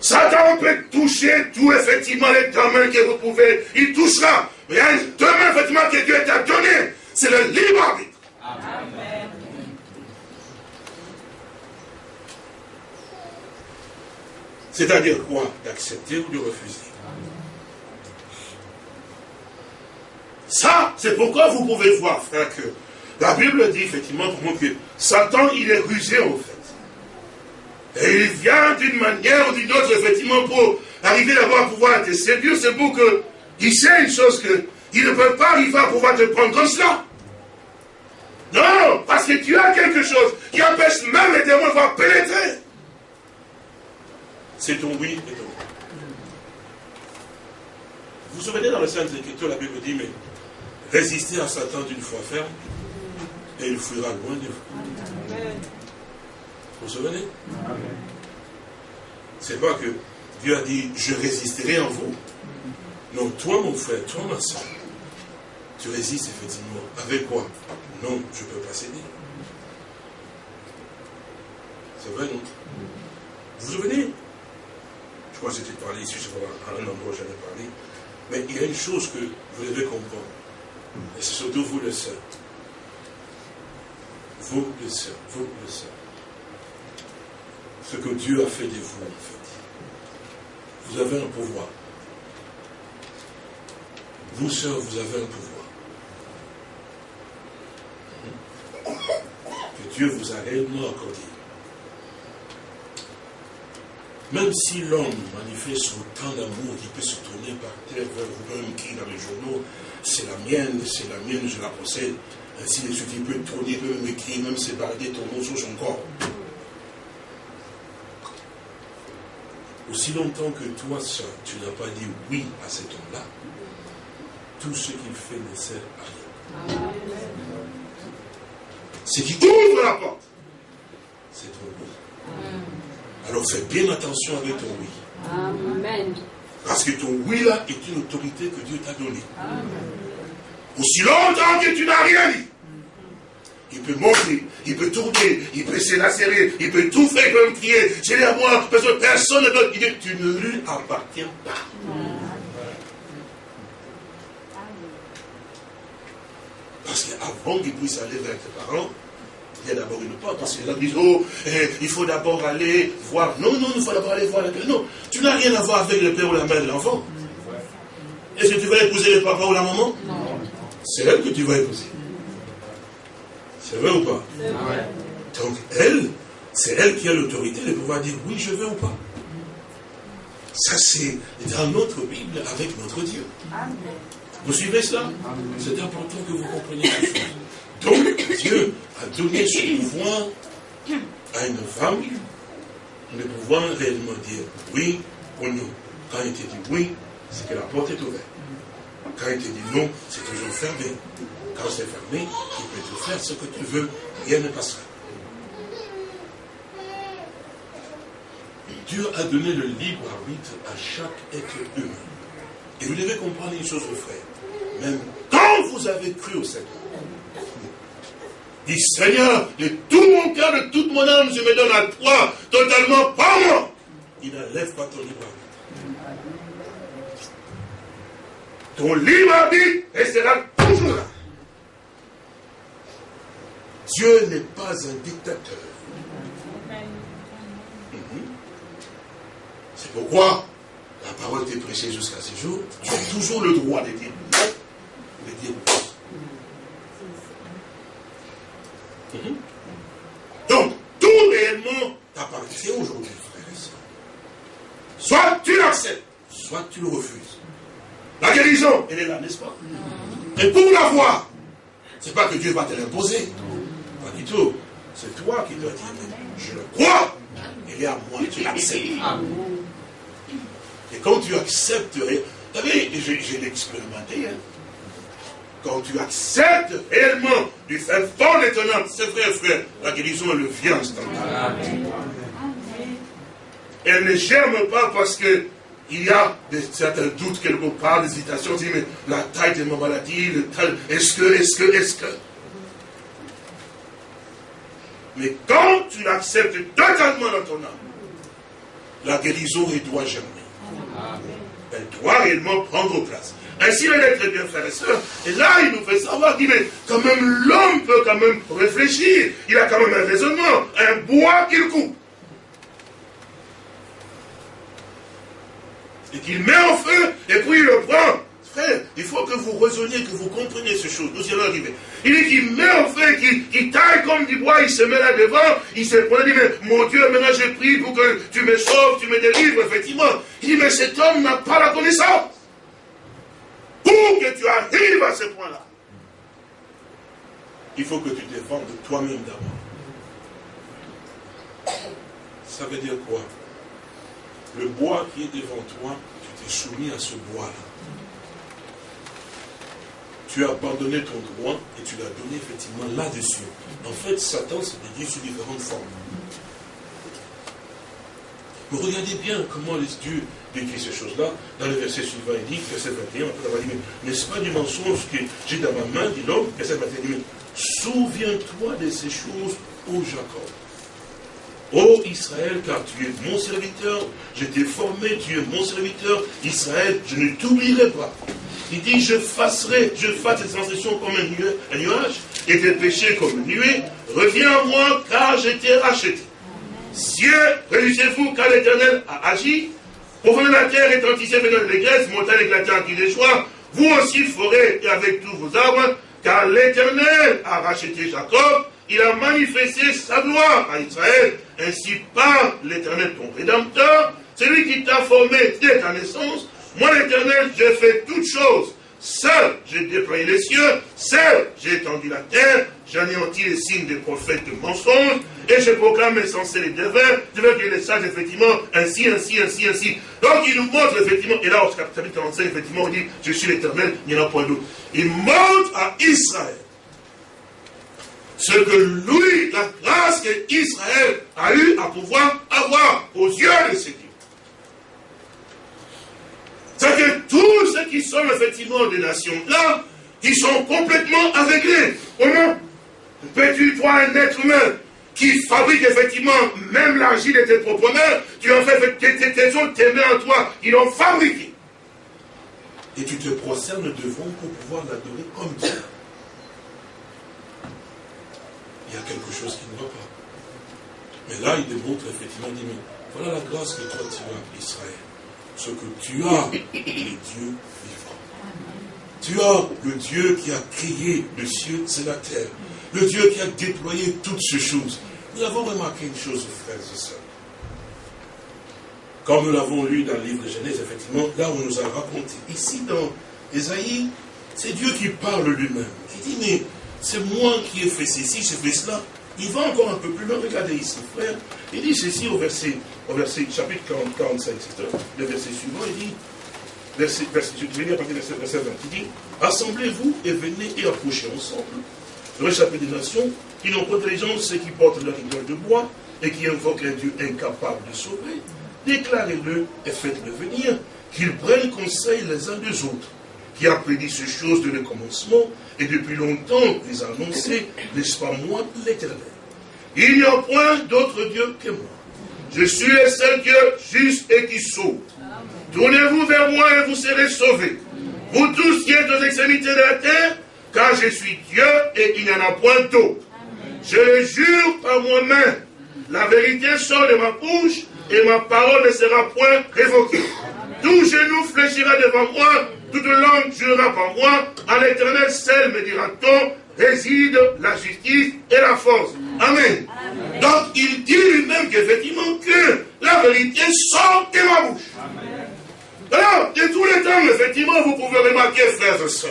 Satan peut toucher tout, effectivement, les domaines que vous pouvez. Il touchera. Mais il y a un domaine, effectivement, que Dieu t'a donné. C'est le libre arbitre. C'est-à-dire quoi? D'accepter ou de refuser? Ça, c'est pourquoi vous pouvez voir, frère, que la Bible dit effectivement pour moi que Satan, il est rusé en fait. Et il vient d'une manière ou d'une autre, effectivement, pour arriver d'abord à pouvoir te séduire. C'est pour que il sait une chose que il ne peut pas arriver à pouvoir te prendre comme cela. Non, parce que tu as quelque chose qui empêche même les démons de pouvoir pénétrer. C'est ton oui et ton. Vous vous souvenez dans le Sainte Écriture, la Bible dit, mais résistez à Satan d'une foi ferme, et il fuira loin de vous. Vous vous souvenez? C'est pas que Dieu a dit, je résisterai en vous. Non, toi mon frère, toi ma soeur, tu résistes effectivement. Avec quoi? Non, je ne peux pas céder. C'est vrai, non? Vous vous souvenez? Je crois que c'était parlé ici, je sais pas, à un endroit où j'en ai parlé. Mais il y a une chose que vous devez comprendre. Et c'est surtout vous le sœurs. Sœurs, vous le sœurs. Ce que Dieu a fait de vous, en fait. Vous avez un pouvoir. Vous, sœurs, vous avez un pouvoir. Que Dieu vous a réellement accordé. Même si l'homme manifeste autant d'amour qu'il peut se tourner par terre vers vous-même qui dans les journaux, c'est la mienne, c'est la mienne, je la possède. Ainsi de suite, il peut tourner, peut même écrire, même se balader ton nom sur son corps. Aussi longtemps que toi, seul, tu n'as pas dit oui à cet homme-là, tout ce qu'il fait ne sert à rien. Ce qui ouvre la porte, c'est ton oui. Alors fais bien attention avec ton oui. Amen. Parce que ton oui là est une autorité que Dieu t'a donnée. Aussi longtemps que tu n'as rien dit. Il peut monter, il peut tourner, il peut se lacérer, il peut tout faire, il peut me crier, j'ai à moi, parce que personne ne. Il dit, tu ne lui appartiens pas. Parce qu'avant qu'il puisse aller vers tes parents, il y a d'abord une porte. Parce que là, disent, oh, eh, il faut d'abord aller voir. Non, non, il faut d'abord aller voir le père. Non, tu n'as rien à voir avec le père ou la mère de l'enfant. Est-ce que tu vas épouser le papa ou la maman? Non. C'est elle que tu vas épouser. C'est vrai ou pas Donc, elle, c'est elle qui a l'autorité de pouvoir dire oui, je veux ou pas. Ça, c'est dans notre Bible avec notre Dieu. Vous suivez cela C'est important que vous compreniez la chose. Donc, Dieu a donné ce pouvoir à une femme, de pouvoir réellement dire oui ou non. Quand il te dit oui, c'est que la porte est ouverte. Quand il te dit non, c'est toujours fermé. Quand c'est fermé, tu peux tout faire ce que tu veux, rien ne passera. Dieu a donné le libre arbitre à chaque être humain. Et vous devez comprendre une chose, frère. Même quand vous avez cru au Seigneur, dit Seigneur, de tout mon cœur, de toute mon âme, je me donne à toi, totalement, pas moi. Il n'enlève pas ton libre arbitre. Ton libre arbitre restera toujours là. Dieu n'est pas un dictateur. Mhm. C'est pourquoi la parole t'est prêchée jusqu'à ce jour. Tu as toujours le droit de dire non, de dire oui. Mhm. Donc, tout réellement t'appartient aujourd'hui, frère et soeur. Soit tu l'acceptes, soit tu le refuses. La guérison, elle est là, n'est-ce pas? Et pour la voir, c'est pas que Dieu va te l'imposer. C'est toi qui dois dire, je le crois, il est à moi, tu l'acceptes. Et quand tu acceptes, vous savez, j'ai expérimenté, hein. quand tu acceptes réellement du fin fond étonnant, c'est vrai, frère, la guérison, elle vient instantanément. Elle ne germe pas parce que il y a des, certains doutes quelque part, des hésitations, dit, mais la taille de ma maladie, est-ce que, est-ce que, est-ce que. Mais quand tu l'acceptes totalement dans ton âme, la guérison, elle doit germer. Elle doit réellement prendre place. Ainsi, elle est très bien, frères et sœurs. Et là, il nous fait savoir qu'il mais quand même, l'homme peut quand même réfléchir. Il a quand même un raisonnement, un bois qu'il coupe. et qu'il met en feu, et puis il le prend. Frère, il faut que vous raisonniez, que vous compreniez ces choses. Nous y allons arriver. Il dit qu'il met en feu, qu'il taille comme du bois, il se met là devant, il se prend, il dit, mais mon Dieu, maintenant j'ai pris pour que tu me sauves, tu me délivres, effectivement. Il dit, mais cet homme n'a pas la connaissance. Pour que tu arrives à ce point-là, il faut que tu défendes toi-même d'abord. Ça veut dire quoi? Le bois qui est devant toi, tu t'es soumis à ce bois-là. Tu as abandonné ton droit et tu l'as donné effectivement là-dessus. En fait, Satan se déduit sous différentes formes. Mais regardez bien comment Dieu décrit ces choses-là. Dans le verset suivant, il dit, verset 21, après avoir dit, n'est-ce pas du mensonge que j'ai dans ma main, dit l'homme, verset 21, il dit, souviens-toi de ces choses, ô Jacob. Ô Israël, car tu es mon serviteur, je t'ai formé, tu es mon serviteur, Israël, je ne t'oublierai pas. Il dit, je fasserai, je fasse tes transgressions comme un nuage, et tes péchés comme une nuée. Reviens à moi, car je t'ai racheté. Cieux, réjouissez-vous, car l'Éternel a agi. Profondeur de la terre, étantissez venant de l'église, montagne éclatante qui déchoit. Vous aussi, et avec tous vos arbres, car l'Éternel a racheté Jacob, il a manifesté sa gloire à Israël. Ainsi par l'Éternel, ton Rédempteur, celui qui t'a formé dès ta naissance. Moi, l'Éternel, j'ai fait toutes choses. Seul, j'ai déployé les cieux. Seul, j'ai étendu la terre. J'anéantis les signes des prophètes de mensonges. Et je proclame insensé les devins. Je veux que les sages, effectivement, ainsi, ainsi, ainsi, ainsi. Donc, il nous montre, effectivement, et là, au chapitre 45, effectivement, on dit, je suis l'Éternel, il n'y en a point d'autre. Il montre à Israël ce que lui, la grâce qu'Israël a eu à pouvoir avoir aux yeux de ses dieux. C'est que tous ceux qui sont effectivement des nations là, qui sont complètement aveuglés. Comment peux-tu, toi, un être humain, qui fabrique effectivement même l'argile de tes propres mains, tu en fais tes, tes tes mains en toi, ils l'ont fabriqué. Et tu te prosternes devant pour pouvoir l'adorer comme Dieu il y a quelque chose qui ne va pas. Mais là, il démontre effectivement, il dit, mais voilà la grâce que toi tu as, Israël. Ce que tu as, le Dieu vivant. Tu as le Dieu qui a créé le ciel et la terre. Le Dieu qui a déployé toutes ces choses. Nous avons remarqué une chose, frères et sœurs. Comme nous l'avons lu dans le livre de Genèse, effectivement, là on nous a raconté. Ici, dans Ésaïe, c'est Dieu qui parle lui-même. Il dit, mais c'est moi qui ai fait ceci, j'ai fait cela. Il va encore un peu plus loin, regardez ici, frère. Il dit ceci au verset, au verset chapitre 40, 45, le verset suivant, il dit, verset, je vais lire à partir du verset 20, il dit, Assemblez-vous et venez et approchez ensemble, réchappez des nations qui n'ont pas d'intelligence, ceux qui portent leur idole de bois et qui invoquent un Dieu incapable de sauver. Déclarez-le et faites-le venir, qu'ils prennent conseil les uns des autres, qui a prédit ces choses de le commencement et depuis longtemps les annoncé, n'est-ce pas moi, l'éternel? Il n'y a point d'autre Dieu que moi. Je suis le seul Dieu juste et qui sauve. Tournez-vous vers moi et vous serez sauvés. Vous tous qui êtes aux extrémités de la terre, car je suis Dieu et il n'y en a point d'autre. Je jure par moi-même. La vérité sort de ma bouche et ma parole ne sera point révoquée. Tout genou fléchira devant moi toute langue jurera par moi, à l'éternel seul me dira-t-on, réside la justice et la force. Amen. Donc il dit lui-même qu'effectivement que la vérité sort de ma bouche. Alors, de tous les temps, effectivement, vous pouvez remarquer, frères et sœurs,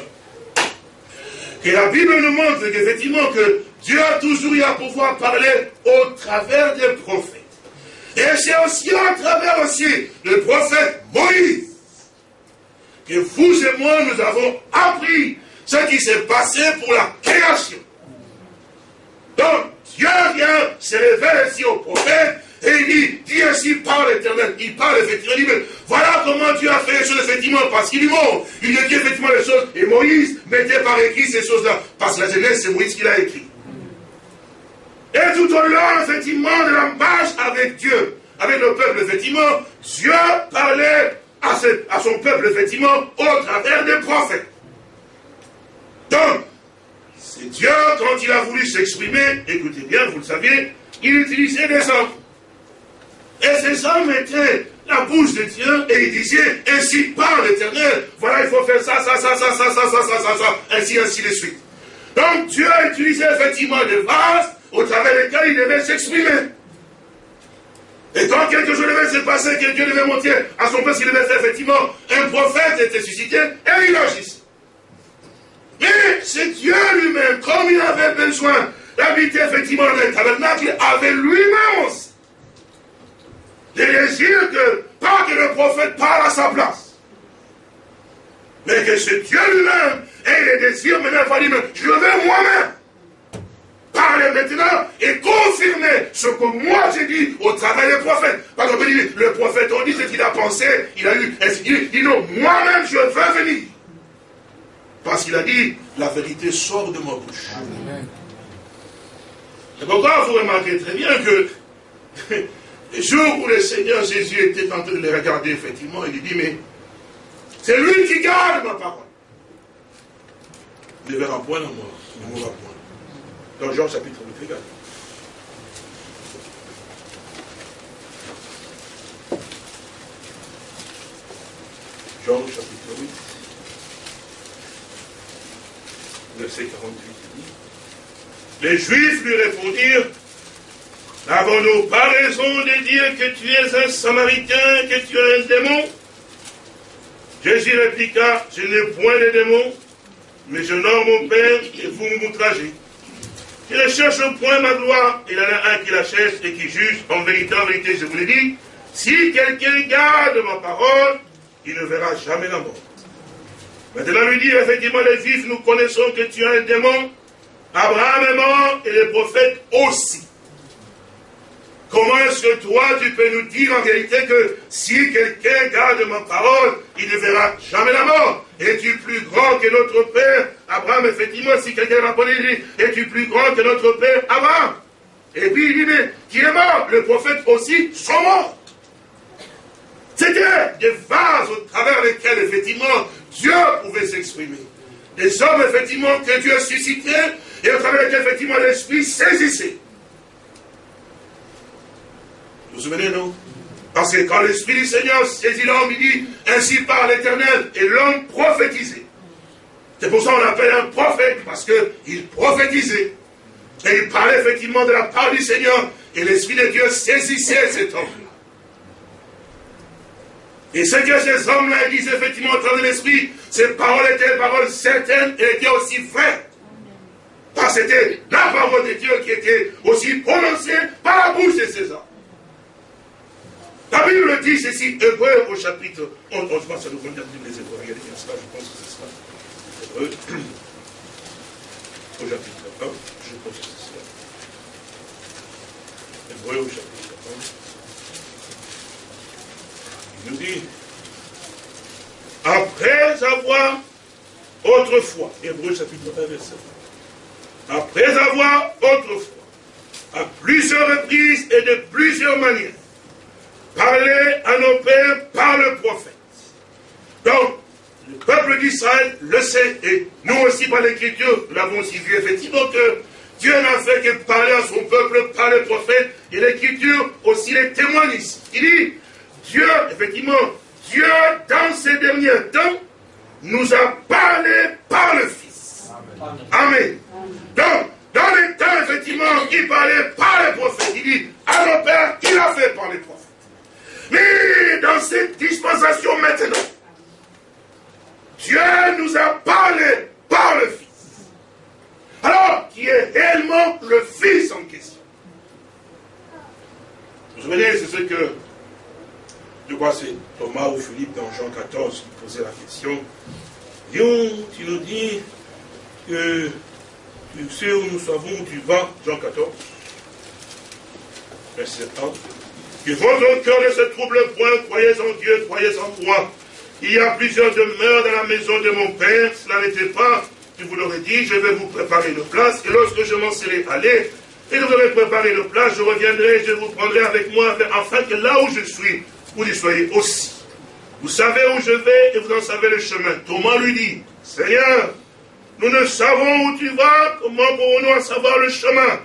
que la Bible nous montre qu'effectivement que Dieu a toujours eu à pouvoir parler au travers des prophètes. Et c'est aussi à travers aussi le prophète Moïse que vous et moi, nous avons appris ce qui s'est passé pour la création. Donc, Dieu vient se révèle ici au prophète et il dit, dit ainsi par l'éternel. Il parle effectivement, il dit, voilà comment Dieu a fait les choses effectivement, parce qu'il est mort. Il dit effectivement les choses. Et Moïse mettait par écrit ces choses-là. Parce que la Genèse, c'est Moïse qui l'a écrit. Et tout au long, effectivement, de la marche avec Dieu, avec le peuple, effectivement, Dieu parlait à, à son peuple, effectivement, au travers des prophètes. Donc, Dieu, quand il a voulu s'exprimer, écoutez bien, vous le saviez, il utilisait des hommes. Et ces hommes étaient la bouche de Dieu et il disait, ainsi par l'éternel, voilà, il faut faire ça, ça, ça, ça, ça, ça, ça, ça, ça, ça, ainsi, ainsi de suite. Donc Dieu a utilisé effectivement des vases au travers desquels il devait s'exprimer. Et quand quelque chose devait se passer, que Dieu devait monter à son peuple, il devait faire effectivement, un prophète était suscité et il agissait. Mais c'est Dieu lui-même, comme il avait besoin d'habiter effectivement dans le tabernacle, avait lui-même aussi des désirs que, pas que le prophète parle à sa place, mais que c'est Dieu lui-même et les désirs maintenant, je veux moi-même parler maintenant et confirmer ce que moi j'ai dit au travers des prophètes. Parce que le prophète, on dit ce qu'il a pensé, il a eu, il dit non, moi-même je veux venir. Parce qu'il a dit, la vérité sort de ma bouche. C'est pourquoi vous remarquez très bien que le jour où le Seigneur Jésus était en train de les regarder, effectivement, il dit, mais c'est lui qui garde ma parole. Ne verra point dans moi, ne mourra point. Dans Jean chapitre 8, regarde. Jean chapitre 8, verset 48 Les Juifs lui répondirent, N'avons-nous pas raison de dire que tu es un samaritain, que tu es un démon? Jésus répliqua, je n'ai point de démon, mais je nomme mon Père et vous m'outragez. Je ne cherche point ma gloire, il y en a un qui la cherche et qui juge. En vérité, en vérité, je vous l'ai dit, si quelqu'un garde ma parole, il ne verra jamais la mort. Maintenant, lui dit, effectivement, les vifs, nous connaissons que tu es un démon. Abraham est mort et les prophètes aussi. Comment est-ce que toi, tu peux nous dire en réalité que si quelqu'un garde ma parole, il ne verra jamais la mort? Es-tu plus grand que notre père? Abraham, effectivement, si quelqu'un répondait, il dit, es-tu plus grand que notre père Abraham? Et puis il dit, mais qui est mort? Le prophète aussi sont morts. C'était des vases au travers lesquels, effectivement, Dieu pouvait s'exprimer. Des hommes, effectivement, que Dieu a suscités et au travers lesquels, effectivement, l'Esprit saisissait. Vous vous souvenez, non? Parce que quand l'Esprit du Seigneur saisit l'homme, il dit, ainsi par l'Éternel, et l'homme prophétisait. C'est pour ça qu'on l'appelle un prophète, parce qu'il prophétisait. Et il parlait effectivement de la part du Seigneur, et l'Esprit de Dieu saisissait cet homme-là. Et ce que ces hommes-là disaient effectivement au travers de l'Esprit, ces paroles étaient des paroles certaines et étaient aussi vraies. Parce que c'était la parole de Dieu qui était aussi prononcée par la bouche de ces hommes. La Bible dit ceci, Hébreu au chapitre 11, je pense que nous convient les Hébreux, regardez bien cela, je pense que c'est ça. Hébreu, au chapitre 1, je pense que c'est cela. Hébreu au chapitre 1. Il nous dit, après avoir autrefois, Hébreu chapitre 1, verset 1, après avoir autrefois, à plusieurs reprises et de plusieurs manières, parler à nos pères par le prophète. Donc, le peuple d'Israël le sait, et nous aussi par l'écriture, nous l'avons aussi vu effectivement que Dieu n'a fait que parler à son peuple par le prophète, et l'écriture aussi les témoigne Il dit, Dieu, effectivement, Dieu, dans ces derniers temps, nous a parlé par le Fils. Amen. Donc, dans les temps, effectivement, il parlait par les prophètes. Il dit, à nos pères, il a fait par les prophètes. Mais dans cette dispensation maintenant, Dieu nous a parlé par le Fils. Alors, qui est réellement le Fils en question. Vous vous souvenez, c'est ce que, je crois c'est Thomas ou Philippe dans Jean 14 qui posait la question. Dieu, tu nous dis que tu sais où nous savons où tu vas, Jean 14, verset 1. Que votre cœur ne se trouble point, croyez en Dieu, croyez en moi. Il y a plusieurs demeures dans la maison de mon Père, cela n'était pas, je vous l'aurais dit, je vais vous préparer une place, et lorsque je m'en serai allé, et je vous aurai préparé une place, je reviendrai, je vous prendrai avec moi, afin que là où je suis, vous y soyez aussi. Vous savez où je vais et vous en savez le chemin. Thomas lui dit, Seigneur, nous ne savons où tu vas, comment pourrons-nous savoir le chemin?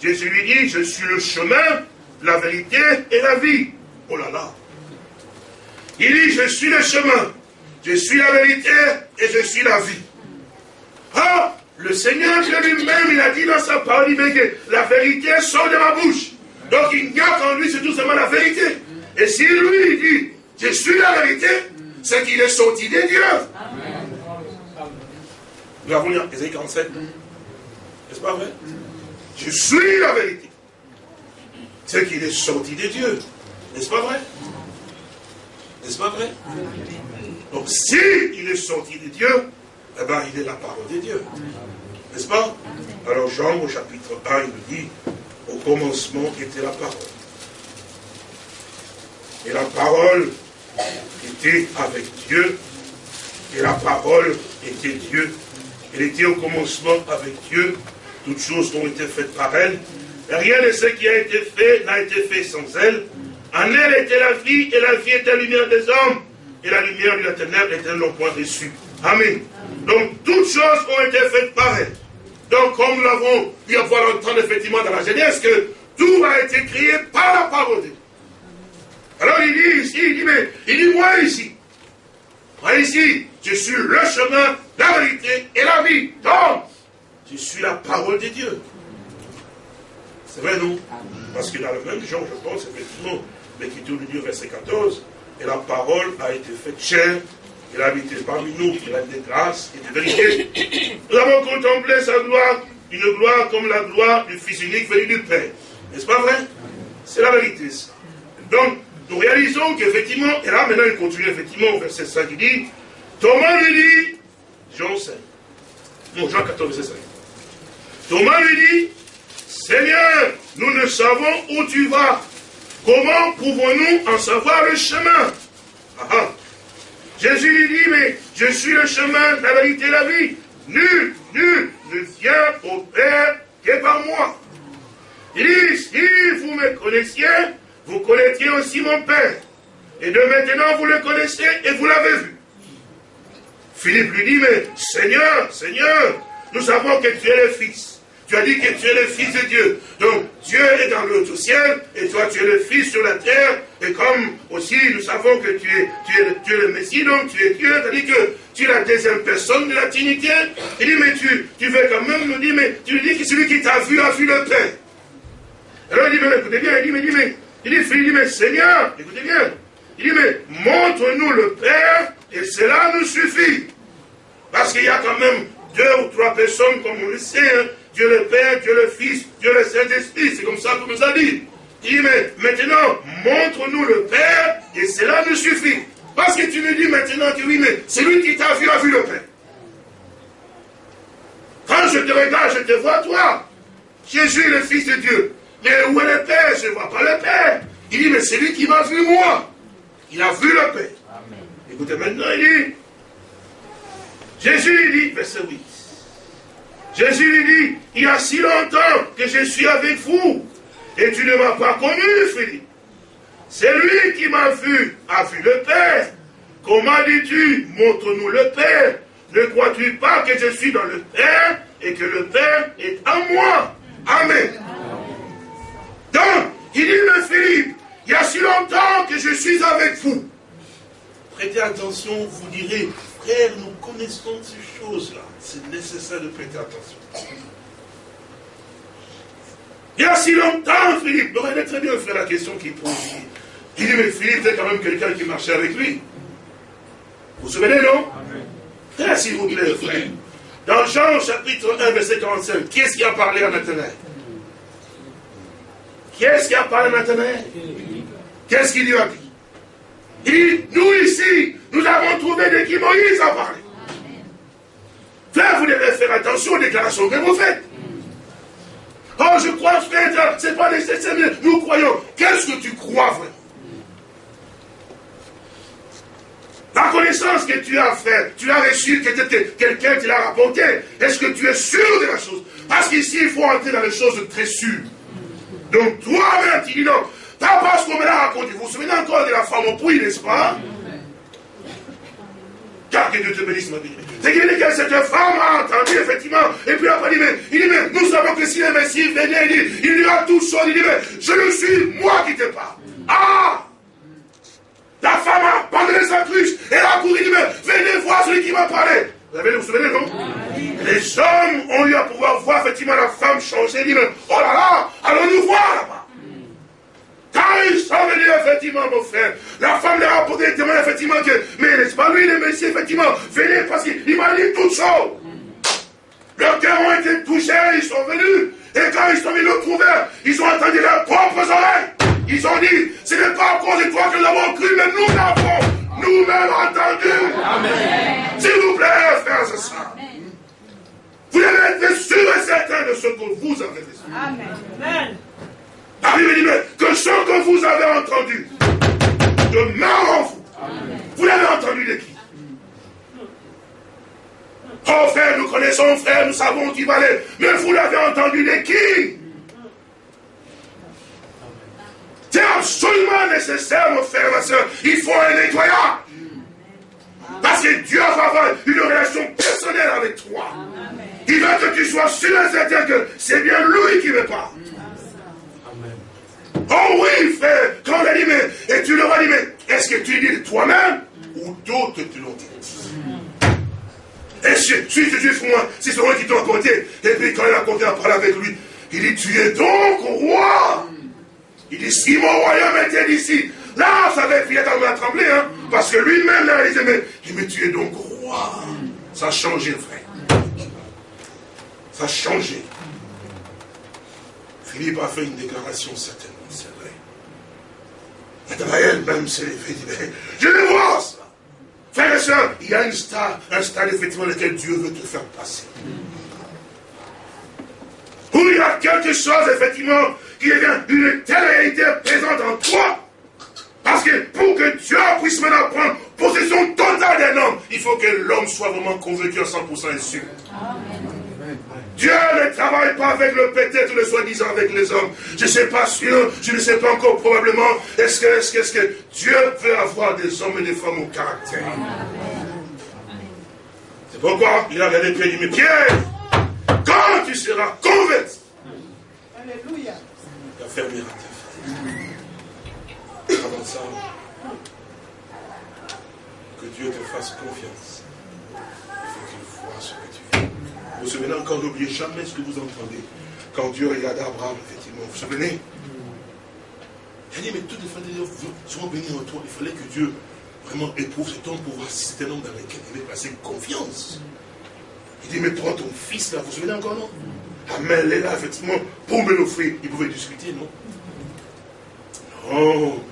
Jésus lui dit, je suis le chemin, la vérité et la vie. Oh là là. Il dit, je suis le chemin, je suis la vérité et je suis la vie. Ah, le Seigneur lui-même, il a dit dans sa parole, la vérité sort de ma bouche. Donc il garde en lui, c'est tout simplement la vérité. Et si lui, dit, je suis la vérité, c'est qu'il est sorti des dieux. Nous avons lu Ésaïe 47. N'est-ce pas vrai? Je suis la vérité. C'est qu'il est sorti des dieux. N'est-ce pas vrai? N'est-ce pas vrai? Donc si il est sorti des dieux, eh bien il est la parole des dieux. N'est-ce pas? Alors Jean au chapitre 1, il nous dit, au commencement était la parole. Et la parole était avec Dieu, et la parole était Dieu. Elle était au commencement avec Dieu. Toutes choses ont été faites par elle. Et rien de ce qui a été fait n'a été fait sans elle. En elle était la vie, et la vie était la lumière des hommes. Et la lumière de la ténèbre était non point reçue. Amen. Donc toutes choses ont été faites par elle. Donc comme nous l'avons pu avoir entendre effectivement dans la Genèse, que tout a été créé par la parole de Dieu. Alors il dit ici, il dit, mais il dit moi ici. Moi ici, je suis le chemin, la vérité et la vie. Donc, je suis la parole de Dieu. C'est vrai, non? Parce que dans le même genre, je pense, effectivement, l'Écriture du Dieu, verset 14, et la parole a été faite chair, il a habité parmi nous, il a des grâces et des vérités. Nous avons contemplé sa gloire, une gloire comme la gloire du Fils unique venu du Père. N'est-ce pas vrai? C'est la vérité, ça. Donc, nous réalisons qu'effectivement, et là maintenant il continue effectivement au verset 5, il dit, Thomas lui dit, Jean 5, non, Jean 14, verset 5. Thomas lui dit, Seigneur, nous ne savons où tu vas. Comment pouvons-nous en savoir le chemin? Ah, ah. Jésus lui dit, mais je suis le chemin, la vérité et la vie. Nul, nul ne vient au Père que par moi. Il dit, si vous me connaissiez, vous connaîtriez aussi mon Père. Et de maintenant, vous le connaissez et vous l'avez vu. Philippe lui dit, mais Seigneur, Seigneur, nous savons que tu es le Fils. Tu as dit que tu es le Fils de Dieu. Donc, Dieu est dans le ciel, et toi, tu es le Fils sur la terre. Et comme aussi, nous savons que tu es, tu es, le Messie, donc tu es Dieu, c'est-à-dire que tu es la deuxième personne de la Trinité. Il dit, mais tu, tu veux quand même nous dire, mais tu lui dis que celui qui t'a vu a vu le Père. Alors il dit, mais écoutez bien, il dit, mais, il dit, mais, il dit, il mais Seigneur, écoutez bien, il dit, mais montre-nous le Père, et cela nous suffit. Parce qu'il y a quand même deux ou trois personnes, comme on le sait. Dieu le Père, Dieu le Fils, Dieu le Saint-Esprit, c'est comme ça qu'on nous a dit. Il dit, mais maintenant, montre-nous le Père, et cela nous suffit. Parce que tu me dis maintenant que oui, mais celui qui t'a vu a vu le Père. Quand je te regarde, je te vois toi. Jésus le Fils de Dieu. Mais où est le Père? Je ne vois pas le Père. Il dit, mais c'est lui qui m'a vu moi. Il a vu le Père. Écoutez, maintenant, il dit, Jésus lui dit, verset 8, Jésus lui dit, il y a si longtemps que je suis avec vous, et tu ne m'as pas connu, Philippe. C'est lui qui m'a vu, a vu le Père. Comment dis-tu, montre-nous le Père? Ne crois-tu pas que je suis dans le Père et que le Père est en moi? Amen. Donc, il dit le Philippe, il y a si longtemps que je suis avec vous. Prêtez attention, vous direz, frère, nous connaissons ces choses-là. C'est nécessaire de prêter attention. Il y a si longtemps, Philippe, vous regardez très bien, frère, la question qu'il pose. Il dit, mais Philippe, c'est quand même quelqu'un qui marchait avec lui. Vous vous souvenez, non? Frère, s'il vous plaît, frère. Dans Jean chapitre 1, verset 45, qui est-ce qui a parlé à Nathanaël? Qui est-ce qui a parlé Nathanaël Qu'est-ce qu'il lui a? Dit Il nous ici, nous avons trouvé de qui Moïse a parlé. Frère, vous devez faire attention aux déclarations que vous faites. Oh, je crois, frère, c'est pas nécessaire, mais nous croyons. Qu'est-ce que tu crois, frère? La connaissance que tu as faite, tu as reçu, que quelqu'un te l'a rapporté. Est-ce que tu es sûr de la chose? Parce qu'ici, il faut entrer dans les choses très sûres. Donc, toi-même, tu dis non. Pas parce qu'on me l'a raconté. Vous vous souvenez encore de la femme au puits, n'est-ce pas? Car que Dieu te bénisse, ma vie. C'est qu'il dit que cette femme a entendu, effectivement. Et puis après, il dit, mais, il dit, mais nous savons que si le Messie venait, il dit, il dira tout chose. Il dit, mais je le suis, moi qui te parle. Ah La femme a abandonné sa cruche. Elle a couru, il dit, mais venez voir celui qui m'a parlé. Vous avez vous souvenez, non Les hommes ont eu à pouvoir voir effectivement la femme changer. Mais oh là là, allons-nous voir là-bas? Quand ils sont venus, effectivement, mon frère, la femme leur a posé des témoins, effectivement, que, mais n'est-ce pas lui, le Messie, effectivement, venez parce qu'il m'a dit tout ça. Leurs cœurs ont été touchés, ils sont venus. Et quand ils sont venus le trouver, ils ont entendu leurs propres oreilles. Ils ont dit, ce n'est pas à cause de toi que nous avons cru, mais nous l'avons nous-mêmes entendu. S'il vous plaît, Vous devez être sûr et certain de ce que vous avez reçu. Amen. La Bible dit, mais que ce que vous avez entendu demeure en vous. Vous l'avez entendu de qui? Oh frère, nous connaissons frère, nous savons qui va aller. Mais vous l'avez entendu de qui? C'est absolument nécessaire, mon frère, ma soeur. Il faut un nettoyage. Parce que Dieu va avoir une relation personnelle avec toi. Il veut que tu sois sûr et certain que c'est bien lui qui me parle. Oh oui, frère, quand on a dit, mais, et tu leur as dit, mais est-ce que tu dis de toi-même ou d'autres te l'ont dit? Et si, si c'est moi, c'est celui qui t'a compté. Et puis quand il a compté à parler avec lui, il dit, tu es donc roi. Il dit, si mon royaume était d'ici, là, ça avait dans la trembler, hein, parce que lui-même, là, il disait, mais, mais tu es donc roi. Ça a changé, frère. Ça a changé. Philippe a fait une déclaration certaine. Nathanaël même s'est levé, dit, je le vois ça. Frère et soeur, il y a une star, un stade effectivement lequel Dieu veut te faire passer. Où il y a quelque chose effectivement qui est une telle réalité présente en toi. Parce que pour que Dieu puisse maintenant prendre possession totale d'un homme, il faut que l'homme soit vraiment convaincu à 100% et sûr. Dieu ne travaille pas avec le peut-être, le soi-disant avec les hommes. Je ne sais pas sûr, je ne sais pas encore probablement. Est-ce que, est-ce que, est-ce que Dieu veut avoir des hommes et des femmes au caractère C'est pourquoi il a regardé Pierre et dit, mais Pierre, quand tu seras converti, Alléluia. Il va Avant ça, que Dieu te fasse confiance. Il faut qu'il voit ce que tu fais. Vous vous souvenez encore, n'oubliez jamais ce que vous entendez. Quand Dieu regarda Abraham, effectivement, vous vous souvenez? Il a dit, mais toutes les familles sont bénies en toi. Il fallait que Dieu vraiment éprouve cet homme pour voir si c'était un homme dans lequel il avait placé confiance. Il dit, mais prends ton fils là, vous vous souvenez encore, non? Amen, est là, effectivement, pour me l'offrir. Il pouvait discuter, non? Non,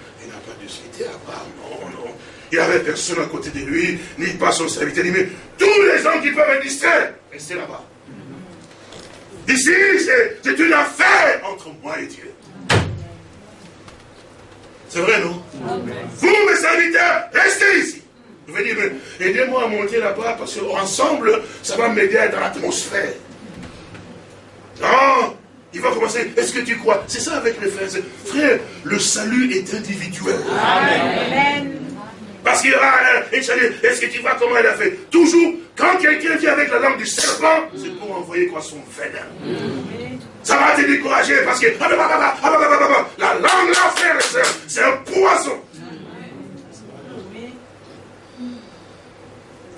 non, non. Il n'y avait personne à côté de lui, ni pas son serviteur. Mais tous les gens qui peuvent être distraits, restez là-bas. Ici, c'est une affaire entre moi et Dieu. C'est vrai, non? Vous, mes serviteurs, restez ici. Vous venez dire, aidez-moi à monter là-bas parce qu'ensemble, ça va m'aider dans l'atmosphère. Non, il va commencer. Est-ce que tu crois? C'est ça avec les frères. Frère, le salut est individuel. Amen. Parce qu'il y aura un Est-ce que tu vois comment elle a fait? Toujours, quand quelqu'un vient avec la langue du serpent, c'est pour envoyer quoi? Son venin. Ça va te décourager parce que la langue là, frère et soeur, c'est un poison.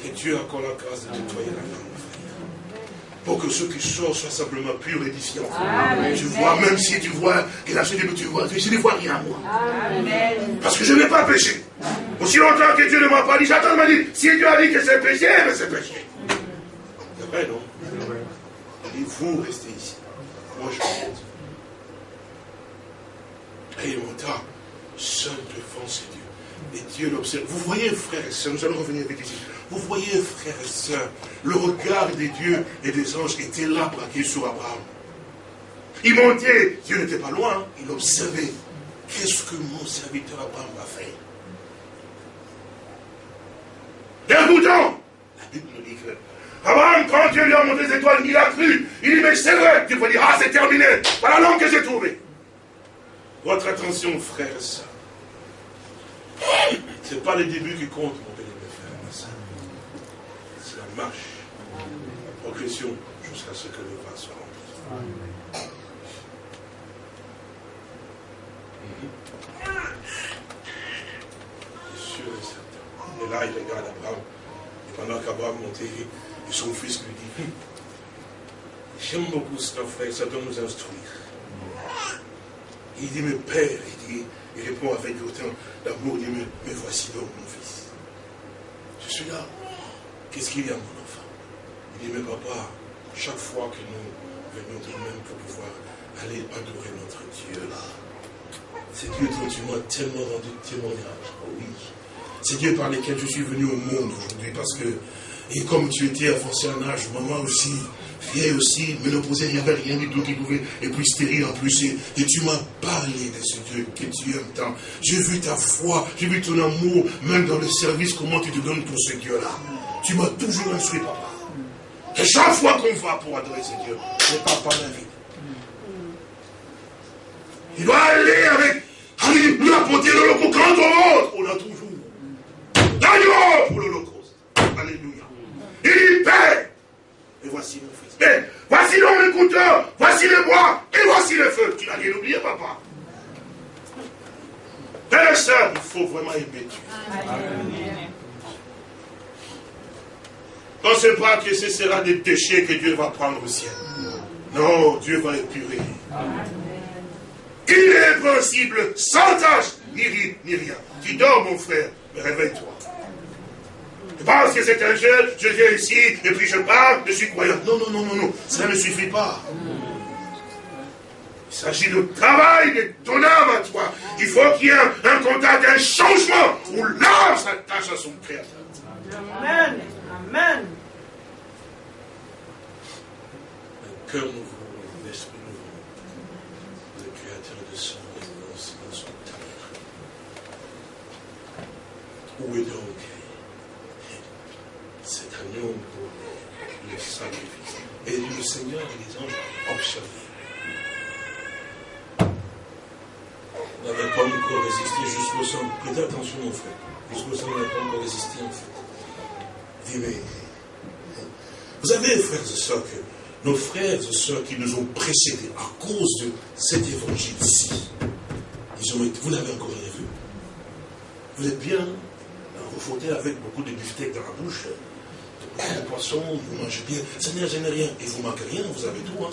Que Dieu a encore la grâce de nettoyer la langue. Pour que ceux qui sortent soient simplement purs et édifiants. Je vois, même si tu vois que la suite tu vois, je ne vois rien moi. Parce que je n'ai pas péché. Aussi longtemps que Dieu ne m'a pas dit, j'attends de me dire, si Dieu a dit que c'est péché, mais c'est péché. C'est vrai, non? Il vous restez ici. Moi, je vais Et mon temps, seul devant ces Dieu. Et Dieu l'observe. Vous voyez, frères et sœurs, nous allons revenir vite ici. Vous voyez, frères et sœurs, le regard des dieux et des anges était là braqué sur Abraham. Il montait, Dieu n'était pas loin, il observait. Qu'est-ce que mon serviteur Abraham va faire? Et bouton La Bible nous dit que Abraham, quand Dieu lui a montré les étoiles, il a cru. Il dit, mais c'est vrai. Dieu va dire, ah, c'est terminé. Voilà l'homme que j'ai trouvé. Votre attention, frères et sœurs. Ce n'est pas les débuts qui comptent, marche, progression, jusqu'à ce que le vin soit rempli. sûr et certain. Et là, il regarde Abraham. Et pendant qu'Abraham montait, et son fils lui dit, j'aime beaucoup ce frère, ça doit nous instruire. Il dit, mais père, il dit, il répond avec autant d'amour, il dit, mais, mais voici donc mon fils. Je suis là. Qu'est-ce qu'il y a, mon enfant? Il dit, mais papa, chaque fois que nous venons de même pour pouvoir aller adorer notre Dieu là, c'est Dieu dont tu m'as tellement rendu témoignage. Oh oui. C'est Dieu par lequel je suis venu au monde aujourd'hui parce que, et comme tu étais avancé en âge, maman aussi, vieille aussi, mais il n'y avait rien du tout qui pouvait, et puis stérile en plus. Et, et tu m'as parlé de ce Dieu que tu aimes tant. J'ai vu ta foi, j'ai vu ton amour, même dans le service, comment tu te donnes pour ce Dieu-là. Tu m'as toujours instruit, papa. Et chaque fois qu'on va pour adorer ce Dieu, le papa m'invite. Il doit aller avec, avec l'apporter l'holocauste. Quand on monte, on a toujours l'agneau pour l'holocauste. Alléluia. Il dit, Père, et voici mon fils. Mais voici donc le couteau, voici le bois, et voici le feu. Tu n'as rien oublié, papa. Père et soeur, il faut vraiment aimer Dieu. Pensez pas que ce sera des déchets que Dieu va prendre au ciel. Non, Dieu va épurer. Il est possible, sans tâche, ni rire, ni rien. Tu dors, mon frère, mais réveille-toi. Tu penses que c'est un jeu, je viens ici, et puis je parle, je suis croyant. Non, non, non, non, non, ça ne suffit pas. Il s'agit de travail de ton âme à toi. Il faut qu'il y ait un, contact, un changement où l'âme s'attache à son créateur. Amen. Amen. Un cœur nouveau, un esprit nouveau. Le Créateur de son résidence dans son tabernacle. Où est donc cet agneau pour le sacrifice? Et le Seigneur et les anges observaient. N'avait pas encore résisté jusqu'au sang. Prêtez attention, mon frère. Jusqu'au sang, on n'a pas encore résisté, en fait. Vous savez, frères et sœurs, que nos frères et sœurs qui nous ont précédés à cause de cet évangile-ci, ils ont été, vous n'avez encore rien vu. Vous êtes bien, vous fautez avec beaucoup de beefsteak dans la bouche, de poisson, vous mangez bien. Seigneur, je n'ai rien. Et vous manquez rien, vous avez tout. Hein.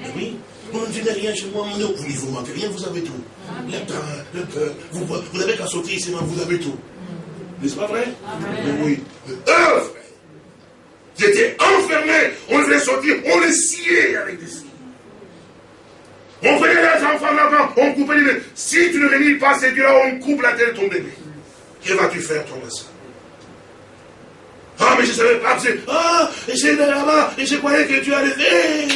Mais oui, moi, je rien chez moi. Non, vous ne vous manquez rien, vous avez tout. Le pain, le beurre, vous, vous n'avez qu'à sortir ici, vous avez tout. N'est-ce pas vrai? Oui. Œuvre J'étais enfermé. On voulait sortir. On les sciait avec des scies. On faisait les enfants là-bas. On coupait les mains. Si tu ne réunis pas ces dieux-là, on coupe la tête de ton bébé. Que vas-tu faire, ton ça Ah, mais je ne savais pas. Ah, c'est là-bas. Et je croyais que tu allais.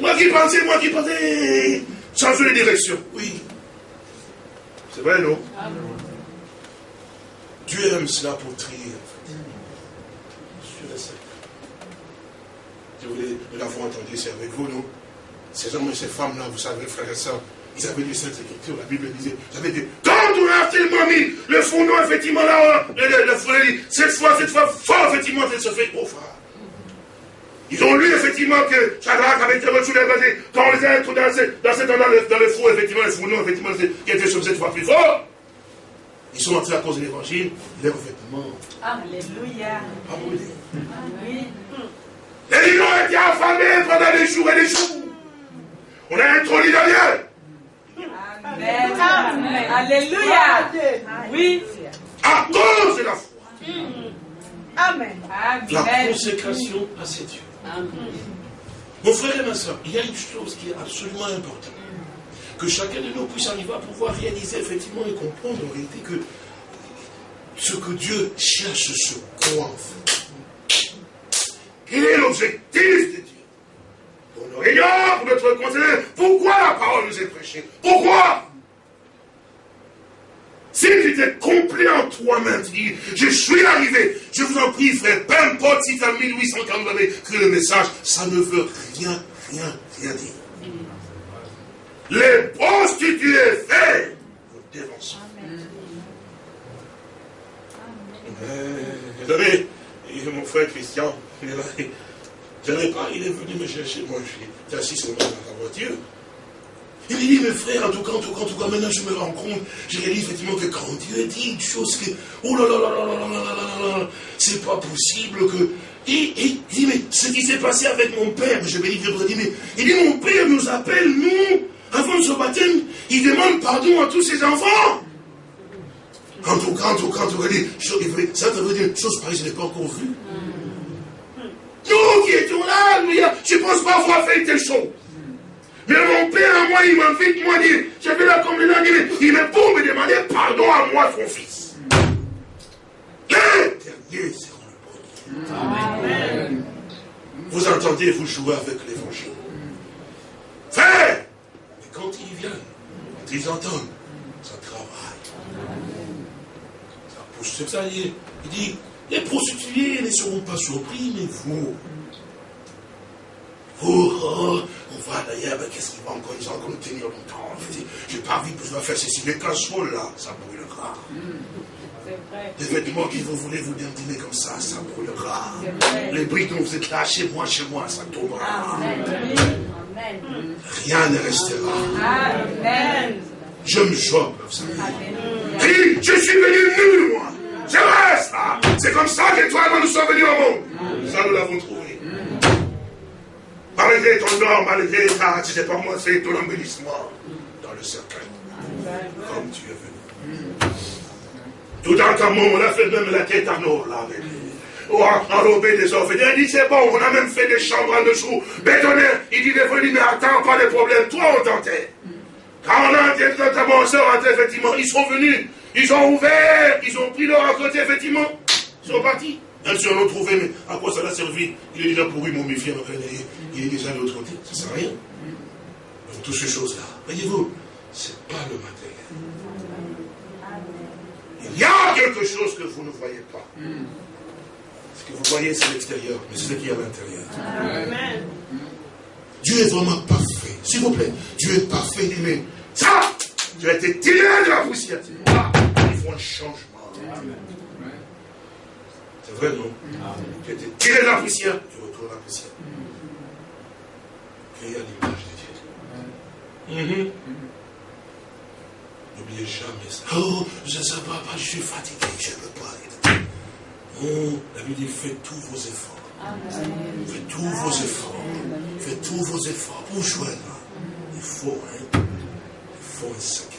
Moi qui pensais, moi qui pensais. Changer de direction. Oui. C'est vrai, non? Amen. Dieu aime cela pour trier, en fait. Je voulais, nous l'avons entendu, c'est avec vous, non? Ces hommes et ces femmes-là, vous savez, frères et sœurs, ils avaient lu cette écriture, la Bible disait, vous avez dit, quand on a tellement mis le fondement, effectivement, là, le, le, le dit, cette fois, cette fois, fort, effectivement, elle se fait, oh, frère. Ils ont lu effectivement que Shadrach avait été reçu les quand on les a introduits dans, dans, dans, dans le four, effectivement, le fourneau, effectivement, qui était sur cette fois plus fort. Ils sont entrés à cause de l'évangile, leurs vêtements. Alléluia. Pas brûlés. Oui. Les lions étaient affamés pendant des jours et des jours. On a introduit Daniel. Amen. Amen. Alléluia. Oui. À cause de la foi. Amen. La consécration à ses dieux. Mon frère et ma soeur, il y a une chose qui est absolument importante. Que chacun de nous puisse arriver à pouvoir réaliser effectivement et comprendre en réalité que ce que Dieu cherche, ce quoi en fait. Quel est l'objectif de Dieu? Pour nos réunions, pour notre conseil, pourquoi la parole nous est prêchée? Pourquoi? Si tu étais complet en toi-même, tu dis, je suis arrivé, je vous en prie, frère, peu importe si tu as 1840 vous avez cru le message, ça ne veut rien, rien, rien dire. Les prostituées fait vous dévancez. Vous savez, mon frère Christian, il est là, pas, il est venu me chercher, moi je suis assis sur dans la voiture. Il dit, mes frères, en tout cas, en tout cas, en tout cas, maintenant je me rends compte, je réalise effectivement que quand Dieu dit une chose que, oh là là là là là là là là là c'est pas possible que. Et, il dit, mais ce qui s'est passé avec mon père, je vais dire, mais il dit, mon père nous appelle, nous, avant de se baptême, il demande pardon à tous ses enfants. En tout cas, en tout cas, en tout cas, ça veut dire, chose pareille, je n'ai pas encore vu. Nous qui étions là, je ne pense pas avoir fait telle chose. Mais mon père, à moi, il m'invite, moi, dit, j'ai fait la communion, il me pour me demander pardon à moi, son fils. Le premier. Vous entendez, vous jouez avec l'évangile? Frère, mais quand ils viennent, quand ils entendent, ça travaille. Ça pousse, c'est ça, il dit, les prostituées ne seront pas surpris, mais vous, Oh, oh, on voit d'ailleurs, qu'est-ce qu'il va encore, ils vont encore tenir longtemps. Je n'ai pas envie que je dois faire ceci. Les casseroles là, ça brûlera. Les vêtements que vous voulez vous dîner comme ça, ça brûlera. Les briques dont vous êtes là, chez moi, chez moi, ça tombera. Rien ne restera. Amen. Je me chope, vous savez. je suis venu nu, moi. Je reste là. C'est comme ça que toi et moi nous sommes venus au monde. Ça, nous l'avons trouvé. Malgré ton nom, malgré ta, tu sais pas moi, c'est ton embellissement dans le cercueil. Comme tu es venu. Tout en temps, on a fait même la tête en or, là, avec Oh, enrobé des offres. Il dit, c'est bon, on a même fait des chambres en dessous, bétonnées. Il dit, venu, mais attends, pas de problème. Toi, on tentait. Quand on a commencé à rentrer, effectivement, ils sont venus. Ils ont ouvert, ils ont pris leur à côté, effectivement. Ils sont partis. Même si on l'a trouvé, mais à quoi ça l'a servi? Il est déjà pourri, momifié, il est déjà de l'autre côté. Ça ne sert à rien. Donc, toutes ces choses-là, voyez-vous, ce n'est pas le matériel. Il y a quelque chose que vous ne voyez pas. Ce que vous voyez, c'est l'extérieur, mais c'est ce qu'il y a à l'intérieur. Dieu est vraiment parfait. S'il vous plaît, Dieu est parfait. Mais ça, tu as été tiré de la poussière. Il faut un changement. C'est vrai, non? Tu as été tiré de la poussière, tu retournes à la poussière créé à l'image de Dieu. Mhm. N'oubliez jamais ça. Oh, je ne sais pas, je suis fatigué, je ne peux pas. Oh, la Bible dit faites tous vos efforts. Faites tous vos efforts. Faites tous vos efforts pour joindre. Il faut, hein, il faut un sacrifice